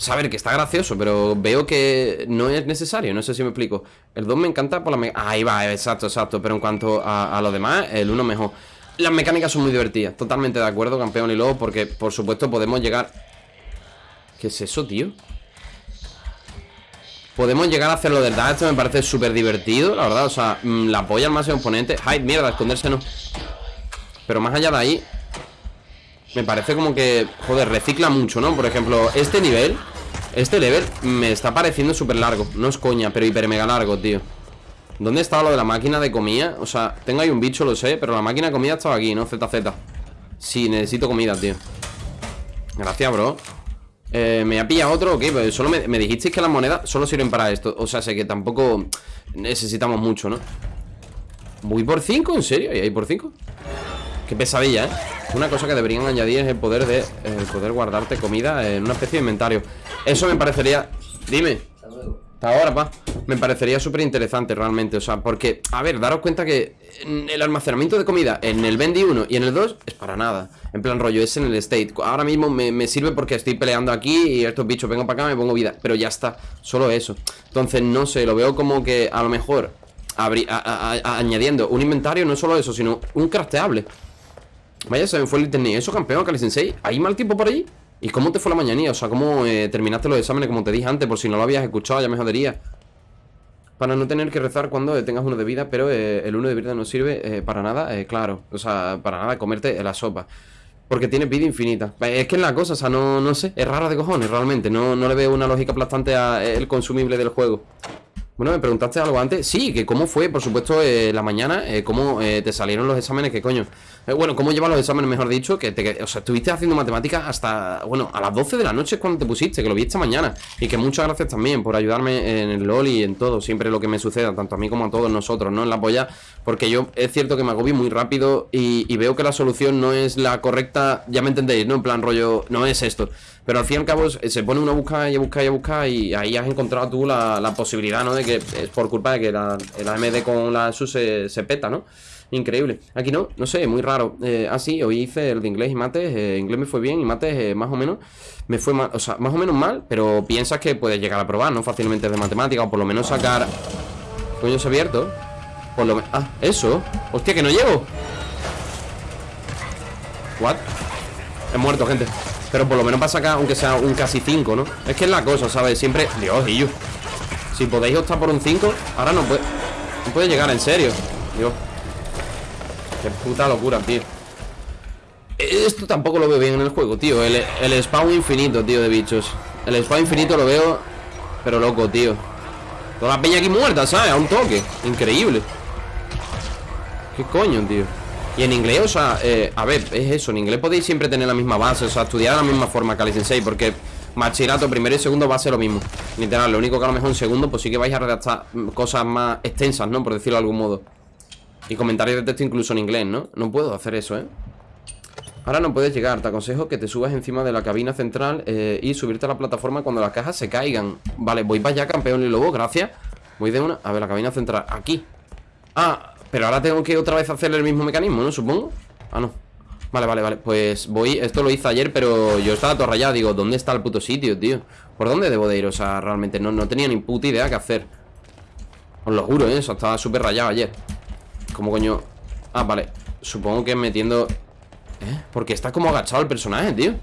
Saber que está gracioso, pero veo que no es necesario, no sé si me explico. El 2 me encanta por la Ahí va, exacto, exacto Pero en cuanto a, lo demás, el 1 mejor. Las mecánicas son muy divertidas, totalmente de acuerdo, campeón y luego Porque, por supuesto, podemos llegar... ¿Qué es eso, tío? Podemos llegar a hacerlo de verdad Esto me parece súper divertido, la verdad O sea, mm, la polla al máximo oponente Ay, mierda, esconderse no Pero más allá de ahí me parece como que, joder, recicla mucho, ¿no? Por ejemplo, este nivel Este level me está pareciendo súper largo No es coña, pero hiper mega largo, tío ¿Dónde estaba lo de la máquina de comida? O sea, tengo ahí un bicho, lo sé Pero la máquina de comida estaba aquí, ¿no? ZZ Sí, necesito comida, tío Gracias, bro eh, ¿Me ha pillado otro? Ok, pues solo me, dijisteis que las monedas solo sirven para esto O sea, sé que tampoco necesitamos mucho, ¿no? ¿Voy por 5? ¿En serio? ¿Y ahí por 5? Qué pesadilla, ¿eh? Una cosa que deberían añadir es el poder de el poder guardarte comida en una especie de inventario. Eso me parecería... Dime. Hasta ahora, pa. Me parecería súper interesante realmente. O sea, porque, a ver, daros cuenta que el almacenamiento de comida en el Bendy 1 y en el 2 es para nada. En plan rollo, es en el State. Ahora mismo me, sirve porque estoy peleando aquí y estos bichos vengo para acá, me pongo vida. Pero ya está, solo eso. Entonces, no sé, lo veo como que a lo mejor añadiendo un inventario, no solo eso, sino un crafteable. Vaya, se me fue el internet. ¿Eso, campeón, Kali Sensei? ¿Hay mal tiempo por allí? ¿Y cómo te fue la mañanía? O sea, ¿cómo eh, terminaste los exámenes como te dije antes? Por si no lo habías escuchado, ya me jodería Para no tener que rezar cuando tengas uno de vida Pero eh, el uno de vida no sirve eh, para nada, claro O sea, para nada comerte la sopa porque tiene vida infinita Es que es la cosa, o sea, no, no sé Es rara de cojones, realmente No, no le veo una lógica aplastante al consumible del juego bueno, me preguntaste algo antes. Sí, que cómo fue, por supuesto, eh, la mañana, eh, cómo eh, te salieron los exámenes, qué coño. bueno, cómo llevas los exámenes, mejor dicho, que te, o sea, estuviste haciendo matemáticas hasta, bueno, a las 12 de la noche es cuando te pusiste, que lo vi esta mañana. Y que muchas gracias también por ayudarme en el LOL y en todo, siempre lo que me suceda, tanto a mí como a todos nosotros, ¿no? En la polla, porque yo es cierto que me agobio muy rápido y veo que la solución no es la correcta, ya me entendéis, ¿no? En plan rollo, no es esto. Pero al fin y al cabo se pone uno a buscar y a buscar y a buscar y ahí has encontrado tú la, posibilidad, ¿no? De que es por culpa de que la, el AMD con la SUS se, peta, ¿no? Increíble. Aquí no, no sé, muy raro. Eh, ah, sí, hoy hice el de inglés y mates. Eh, inglés me fue bien y mates eh, más o menos me fue mal, o sea, más o menos mal, pero piensas que puedes llegar a probar, ¿no? Fácilmente de matemática o por lo menos sacar... Coño, se abierto. Por lo menos... Ah, eso. Hostia, que no llego. What? He muerto, gente. Pero por lo menos para sacar, aunque sea un casi 5, ¿no? Es que es la cosa, ¿sabes? Siempre... Dios, y yo. Si podéis optar por un 5 Ahora no puede... No puede llegar, en serio. Dios. Qué puta locura, tío. Esto tampoco lo veo bien en el juego, tío. El, el spawn infinito, tío, de bichos. El spawn infinito lo veo Pero loco, tío. Toda la peña aquí muerta, ¿sabes? A un toque. Increíble. ¿Qué coño, tío? Y en inglés, o sea, eh, a ver, es eso En inglés podéis siempre tener la misma base O sea, estudiar de la misma forma que Sensei Porque bachillerato primero y segundo va a ser lo mismo Literal, lo único que a lo mejor en segundo Pues sí que vais a redactar cosas más extensas, ¿no? Por decirlo de algún modo Y comentarios de texto incluso en inglés, ¿no? No puedo hacer eso, ¿eh? Ahora no puedes llegar, te aconsejo que te subas encima de la cabina central eh, Y subirte a la plataforma cuando las cajas se caigan Vale, voy para allá, campeón y lobo, gracias Voy de una... A ver, la cabina central, aquí Ah, pero ahora tengo que otra vez hacer el mismo mecanismo, ¿no? Supongo Ah, no Vale, vale, vale Pues voy Esto lo hice ayer, pero yo estaba todo rayado Digo, ¿dónde está el puto sitio, tío? ¿Por dónde debo de ir? O sea, realmente no, no tenía ni puta idea qué hacer Os lo juro, ¿eh? Eso estaba súper rayado ayer ¿Cómo coño? Ah, vale Supongo que metiendo... ¿Eh? Porque está como agachado el personaje, tío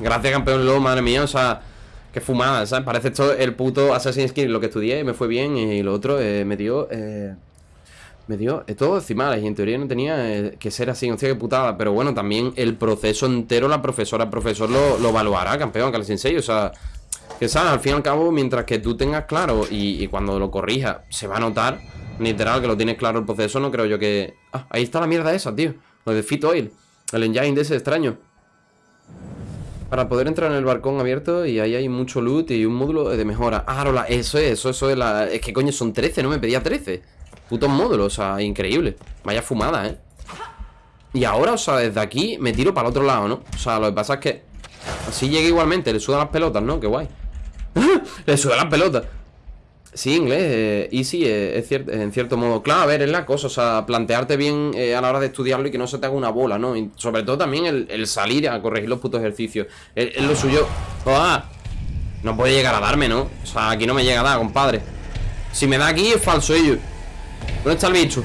Gracias, campeón Lobo, madre mía O sea... Qué fumada, ¿sabes? Parece esto el puto Assassin's Creed Lo que estudié me fue bien Y lo otro eh, me dio... Eh, me dio eh, todo decimales y en teoría no tenía que ser así, hostia, qué putada. Pero bueno, también el proceso entero, la profesora, el profesor lo, lo evaluará, campeón, que al sensei. O sea, que sabes, al fin y al cabo, mientras que tú tengas claro y, cuando lo corrijas se va a notar, literal, que lo tienes claro el proceso, no creo yo que. Ah, ahí está la mierda esa, tío. Lo de Fit Oil, el engine de ese extraño. Para poder entrar en el balcón abierto y ahí hay mucho loot y un módulo de mejora. Ah, eso es, eso, eso es la... Es que coño, son 13, no me pedía 13. Putos módulos, o sea, increíble. Vaya fumada, ¿eh? Y ahora, o sea, desde aquí me tiro para el otro lado, ¿no? O sea, lo que pasa es que Así llega igualmente, le sudan las pelotas, ¿no? Qué guay Le sudan las pelotas Sí, inglés, eh, easy eh, es cierto, en cierto modo Claro, a ver, es la cosa, o sea, plantearte bien eh, a la hora de estudiarlo y que no se te haga una bola, ¿no? Y sobre todo también el, salir a corregir los putos ejercicios Es, lo suyo ¡Ah! No puede llegar a darme, ¿no? O sea, aquí no me llega a dar, compadre Si me da aquí es falso ello ¿Dónde está el bicho?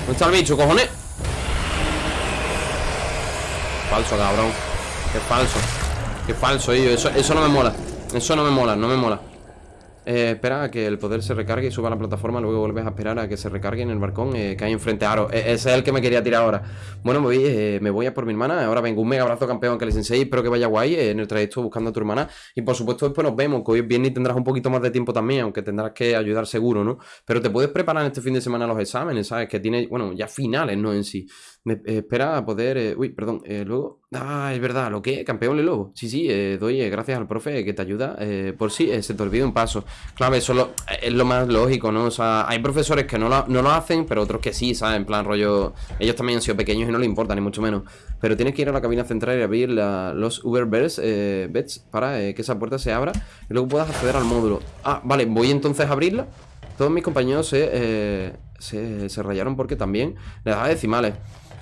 ¿Dónde está el bicho, cojones? Falso, cabrón Qué falso Qué falso ello eso no me mola Eso no me mola, no me mola eh, espera a que el poder se recargue y suba a la plataforma Luego vuelves a esperar a que se recargue en el balcón eh, Que hay enfrente Aro e, Ese es el que me quería tirar ahora Bueno, me voy, eh, me voy a por mi hermana Ahora vengo, un mega abrazo campeón que les enseñe Espero que vaya guay eh, en el trayecto buscando a tu hermana Y por supuesto después nos vemos Que hoy bien y tendrás un poquito más de tiempo también Aunque tendrás que ayudar seguro, ¿no? Pero te puedes preparar este fin de semana los exámenes, ¿sabes? Que tiene, bueno, ya finales, ¿no? En sí Me eh, espera a poder... eh, uy, perdón, eh, luego... Ah, es verdad, ¿lo que? Campeón de lobo. Sí, sí, eh, doy gracias al profe que te ayuda. por si eh, se te olvida un paso. Claro, eso es lo, es lo más lógico, ¿no? O sea, hay profesores que no lo, no lo hacen, pero otros que sí, ¿sabes? En plan rollo... Ellos también han sido pequeños y no les importa, ni mucho menos. Pero tienes que ir a la cabina central y abrir los Uber Beds, eh, beds para que esa puerta se abra y luego puedas acceder al módulo. Ah, vale, voy entonces a abrirla. Todos mis compañeros se, se, se rayaron porque también le daba decimales.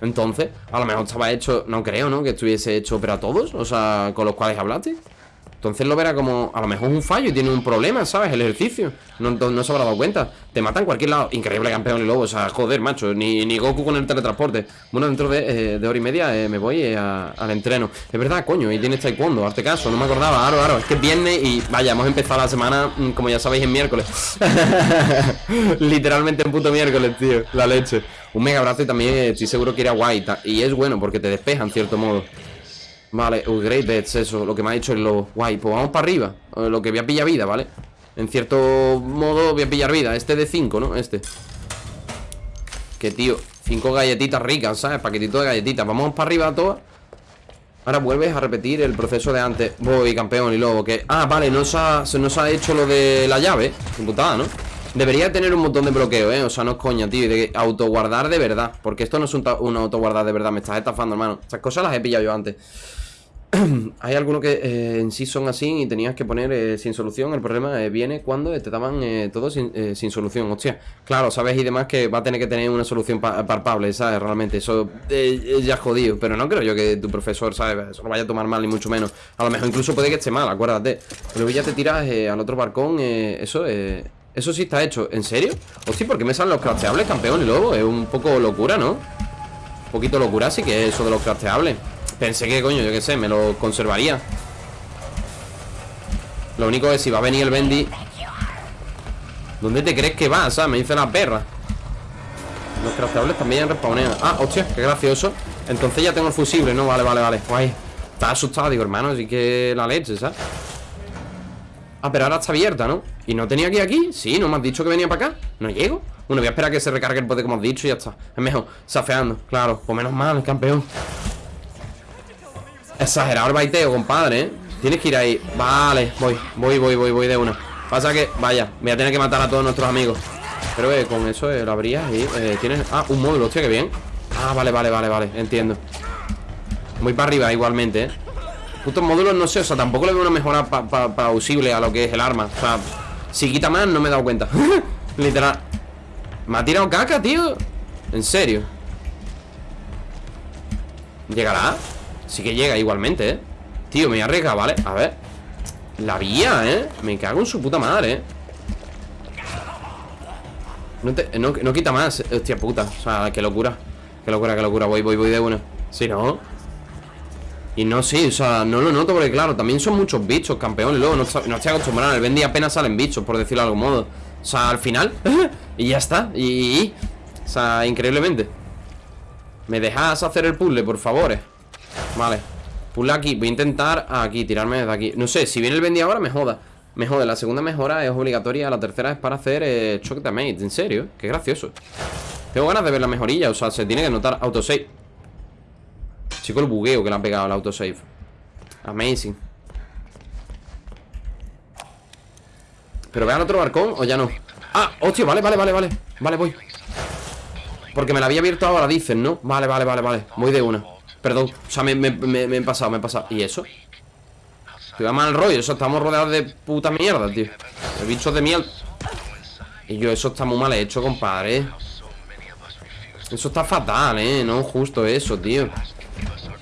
Entonces, a lo mejor estaba hecho, no creo, ¿no? Que estuviese hecho para todos, o sea, con los cuales hablaste. Entonces lo verá como, a lo mejor un fallo y tiene un problema, ¿sabes? El ejercicio. No, no, se habrá dado cuenta. Te mata en cualquier lado. Increíble campeón y lobo, o sea, joder, macho. Ni, ni Goku con el teletransporte. Bueno, dentro de, eh, de hora y media eh, me voy eh, a- al entreno. Es verdad, coño, y tienes taekwondo, hazte caso, no me acordaba. Aro, aro, es que es viernes y vaya, hemos empezado la semana, mm, como ya sabéis, en miércoles. Literalmente en puto miércoles, tío. La leche. Un mega abrazo y también estoy seguro que irá guay. Y es bueno porque te despeja en cierto modo. Vale, uh, Great Bets, eso, lo que me ha dicho el lobo. Guay, pues vamos para arriba. Eh, Lo que voy a pillar vida, ¿vale? En cierto modo voy a pillar vida. Este de 5, ¿no? Este. Que tío, 5 galletitas ricas, ¿sabes? Paquetito de galletitas. Vamos para arriba todas. Ahora vuelves a repetir el proceso de antes. Voy, campeón y lobo. Que. Ah, vale, no se ha, se nos ha hecho lo de la llave. Qué putada, ¿no? Debería tener un montón de bloqueo, ¿eh? O sea, no es coña, tío. De autoguardar de verdad. Porque esto no es un, un autoguardar de verdad. Me estás estafando, hermano. Estas cosas las he pillado yo antes. Hay algunos que eh, en sí son así y tenías que poner eh, sin solución. El problema eh, viene cuando te daban todo sin, sin solución. Hostia, claro, sabes y demás que va a tener que tener una solución pa- palpable, ¿sabes? Realmente, eso ya es jodido. Pero no creo yo que tu profesor, ¿sabes? Eso lo vaya a tomar mal, ni mucho menos. A lo mejor incluso puede que esté mal, acuérdate. Pero ya te tiras al otro barcón, eso eh, Eso sí está hecho. ¿En serio? Hostia, ¿por qué me salen los crafteables, campeón y lobo? Es un poco locura, ¿no? Un poquito locura sí que es eso de los crafteables. Pensé que, coño, yo qué sé, me lo conservaría. Lo único es si va a venir el Bendy. ¿Dónde te crees que va? O sea, me dice la perra. Los crafteables también respawnean. Ah, hostia, qué gracioso. Entonces ya tengo el fusible, ¿no? Vale, vale, vale. Guay. Estaba asustado, digo, hermano, sí que la leche, ¿sabes? Ah, pero ahora está abierta, ¿no? ¿Y no tenía que ir aquí? Sí, ¿no me has dicho que venía para acá? ¿No llego? Bueno, voy a esperar a que se recargue el poder como has dicho y ya está Es mejor, safeando, claro Pues menos mal, campeón Exagerado el baiteo, compadre, ¿eh? Tienes que ir ahí Vale, voy, voy, voy, voy, voy de una Pasa que, vaya, voy a tener que matar a todos nuestros amigos Pero que con eso eh, lo abrías y eh, tienes... Ah, un módulo, hostia, qué bien Ah, vale, vale, vale, vale, entiendo Voy para arriba igualmente, ¿eh? Putos módulos, no sé, o sea, tampoco le veo una mejora pa- pa- plausible a lo que es el arma O sea, si quita más no me he dado cuenta Literal Me ha tirado caca, tío En serio ¿Llegará? Sí que llega igualmente, ¿eh? Tío, me voy a arriesgar, ¿vale? A ver La vía, ¿eh? Me cago en su puta madre, ¿eh? No, te- no, no quita más, hostia puta O sea, qué locura Qué locura, qué locura Voy, voy, voy de una Si no y no, sí, o sea, no lo noto porque claro, también son muchos bichos, campeones, luego no, no estoy acostumbrado, el Bendy apenas salen bichos, por decirlo de algún modo. O sea, al final, y ya está, y, y- o sea, increíblemente. ¿Me dejas hacer el puzzle, por favor? Vale, puzzle aquí, voy a intentar aquí, tirarme desde aquí. No sé, si viene el Bendy ahora, me joda. Me jode, la segunda mejora es obligatoria, la tercera es para hacer eh, shock damage, en serio, qué gracioso. Tengo ganas de ver la mejorilla, o sea, se tiene que notar autosave. Chico, el bugueo que le han pegado al autosave. Amazing. ¿Pero ve al otro barcón o ya no? Ah, hostia, vale, vale, vale, vale Vale, voy Porque me la había abierto ahora, dicen, ¿no? Vale, vale, vale, vale Voy de una Perdón, o sea, me, me- me- me he pasado, me he pasado ¿Y eso? Te va mal rollo, eso estamos rodeados de puta mierda, tío De bichos de miel Y yo, eso está muy mal hecho, compadre Eso está fatal, ¿eh? No justo eso, tío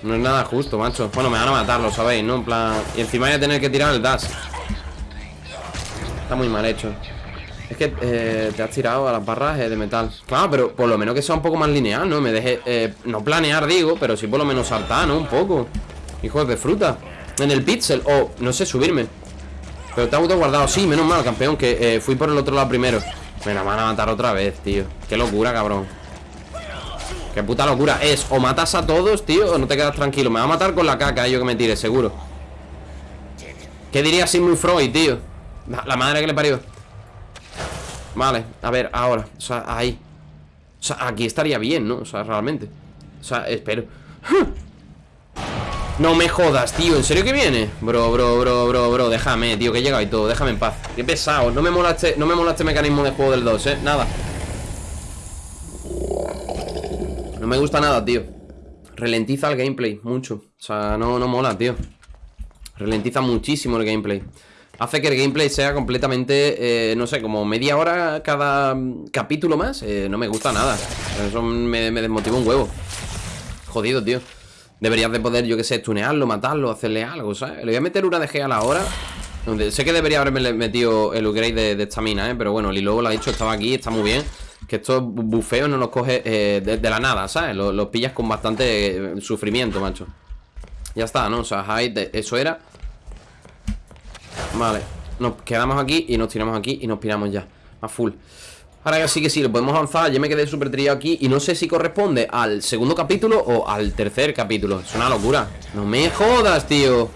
no es nada justo, macho. Bueno, me van a matar, lo sabéis, ¿no? En plan... Y encima voy a tener que tirar el dash. Está muy mal hecho. Es que eh, te has tirado a las barras eh, de metal. Claro, pero por lo menos que sea un poco más lineal, ¿no? Me deje... eh, no planear, digo Pero sí por lo menos saltar, ¿no? Un poco. Hijos de fruta. En el pixel O, no sé, subirme. Pero te ha guardado Sí, menos mal, campeón Que fui por el otro lado primero. Me la van a matar otra vez, tío. Qué locura, cabrón Qué puta locura. Es o matas a todos, tío O no te quedas tranquilo. Me va a matar con la caca, yo que me tire, seguro. ¿Qué diría Sigmund Freud, tío? La, madre que le parió. Vale, a ver, ahora. O sea, ahí. O sea, aquí estaría bien, ¿no? O sea, realmente. O sea, espero. No me jodas, tío. ¿En serio que viene? Bro, bro, bro, bro, bro. Déjame, tío, que he llegado y todo. Déjame en paz. Qué pesado. No me mola este, no me mola este mecanismo de juego del 2, eh. Nada No me gusta nada, tío. Ralentiza el gameplay Mucho. O sea, no, no mola, tío. Ralentiza muchísimo el gameplay. Hace que el gameplay sea completamente, eh, no sé, como media hora cada capítulo más eh, No me gusta nada. Eso me, desmotiva un huevo. Jodido, tío. Deberías de poder, yo que sé, tunearlo, matarlo, hacerle algo, ¿sabes? Le voy a meter una DG a la hora. Sé que debería haberme metido el upgrade de estamina, ¿eh? Pero bueno, el lo ha dicho, estaba aquí, está muy bien Que estos bufeos no los coge eh, de, la nada, ¿sabes? Los, pillas con bastante eh, sufrimiento, macho. Ya está, ¿no? O sea, eso era. Vale Nos quedamos aquí y nos tiramos aquí y nos piramos ya A full. Ahora sí que sí, lo podemos avanzar. Yo me quedé súper trillado aquí Y no sé si corresponde al segundo capítulo o al tercer capítulo. Es una locura. No me jodas, tío.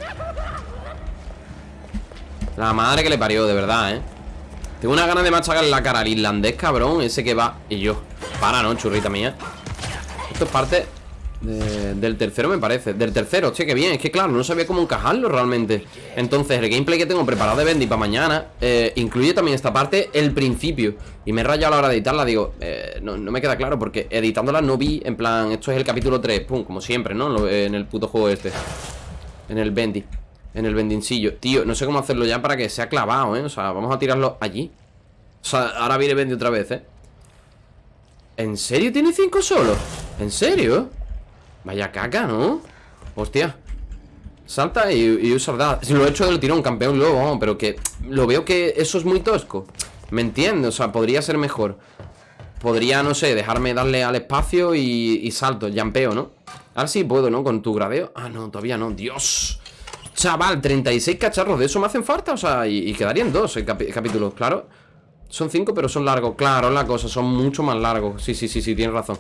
La madre que le parió, de verdad, eh Tengo una ganas de machacar la cara al irlandés, cabrón Ese que va Y yo Para, ¿no? Churrita mía. Esto es parte del tercero me parece. Del tercero, hostia, qué bien Es que claro, no sabía cómo encajarlo realmente. Entonces, el gameplay que tengo preparado de Bendy para mañana eh, Incluye también esta parte El principio. Y me he rayado a la hora de editarla Digo, eh, no, me queda claro Porque editándola no vi, en plan Esto es el capítulo 3, pum, como siempre, ¿no? En el puto juego este En el Bendy En el bendincillo Tío, no sé cómo hacerlo ya para que sea clavado, ¿eh? O sea, vamos a tirarlo allí O sea, ahora viene Bendy otra vez, ¿eh? ¿En serio tiene 5 solo? ¿En serio? Vaya caca, ¿no? Hostia Salta y, y usa Si lo he hecho del tirón, campeón luego, pero que Lo veo que eso es muy tosco ¿Me entiendes? O sea, podría ser mejor Podría, no sé, dejarme darle al espacio y, y salto, jampeo, ¿no? Ahora sí puedo, ¿no? Con tu gradeo Ah, no, todavía no, Dios Chaval, 36 cacharros de eso me hacen falta O sea, y, quedarían dos capítulos, claro. Son cinco, pero son largos. Claro, la cosa, son mucho más largos. Sí, sí, sí, sí, tienes razón.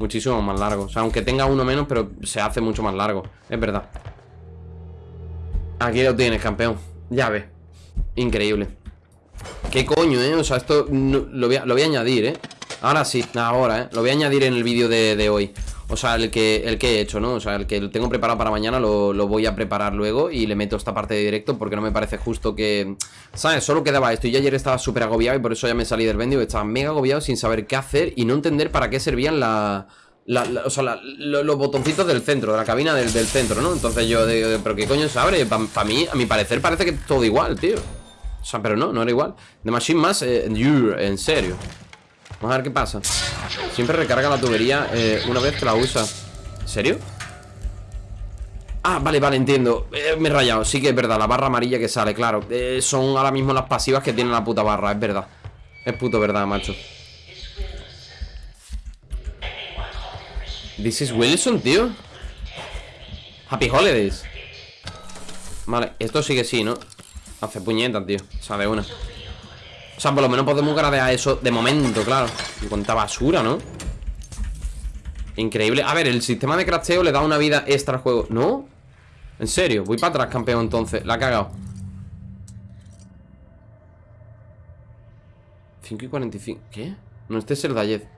Muchísimo más largo O sea, aunque tenga uno menos, pero se hace mucho más largo. Es verdad. Aquí lo tienes, campeón. Ya ves. Increíble. ¿Qué coño, eh? O sea, esto lo, voy a, añadir, eh. Ahora sí, ahora, eh. Lo voy a añadir en el vídeo de, hoy o sea, el que, el que he hecho, ¿no? O sea, el que tengo preparado para mañana lo, lo, voy a preparar luego Y le meto esta parte de directo porque no me parece justo que... ¿Sabes? Solo quedaba esto Y yo ayer estaba súper agobiado y por eso ya me salí del vendio Estaba mega agobiado sin saber qué hacer Y no entender para qué servían la... o sea, los botoncitos del centro, de la cabina del, centro, ¿no? Entonces yo digo, ¿pero qué coño se abre? Para mí, a mi parecer, parece que todo igual, tío O sea, pero no, no era igual The Machine más, eh, en serio Vamos a ver qué pasa. Siempre recarga la tubería eh, una vez que la usa. ¿En serio? Ah, vale, vale, entiendo. Eh, Me he rayado, sí que es verdad, la barra amarilla que sale, claro. Eh, Son ahora mismo las pasivas que tiene la puta barra, es verdad. Es puto verdad, macho. This is Wilson, tío. Happy Holidays. Vale, esto sigue sí, ¿no? Hace puñetas, tío. O sea, una o sea, por lo menos podemos gradear eso de momento, claro Y cuánta basura, ¿no? Increíble A ver, el sistema de crafteo le da una vida extra al juego ¿No? ¿En serio? Voy para atrás, campeón, entonces La ha cagado 5 y 45 ¿Qué? No, este es el Dayez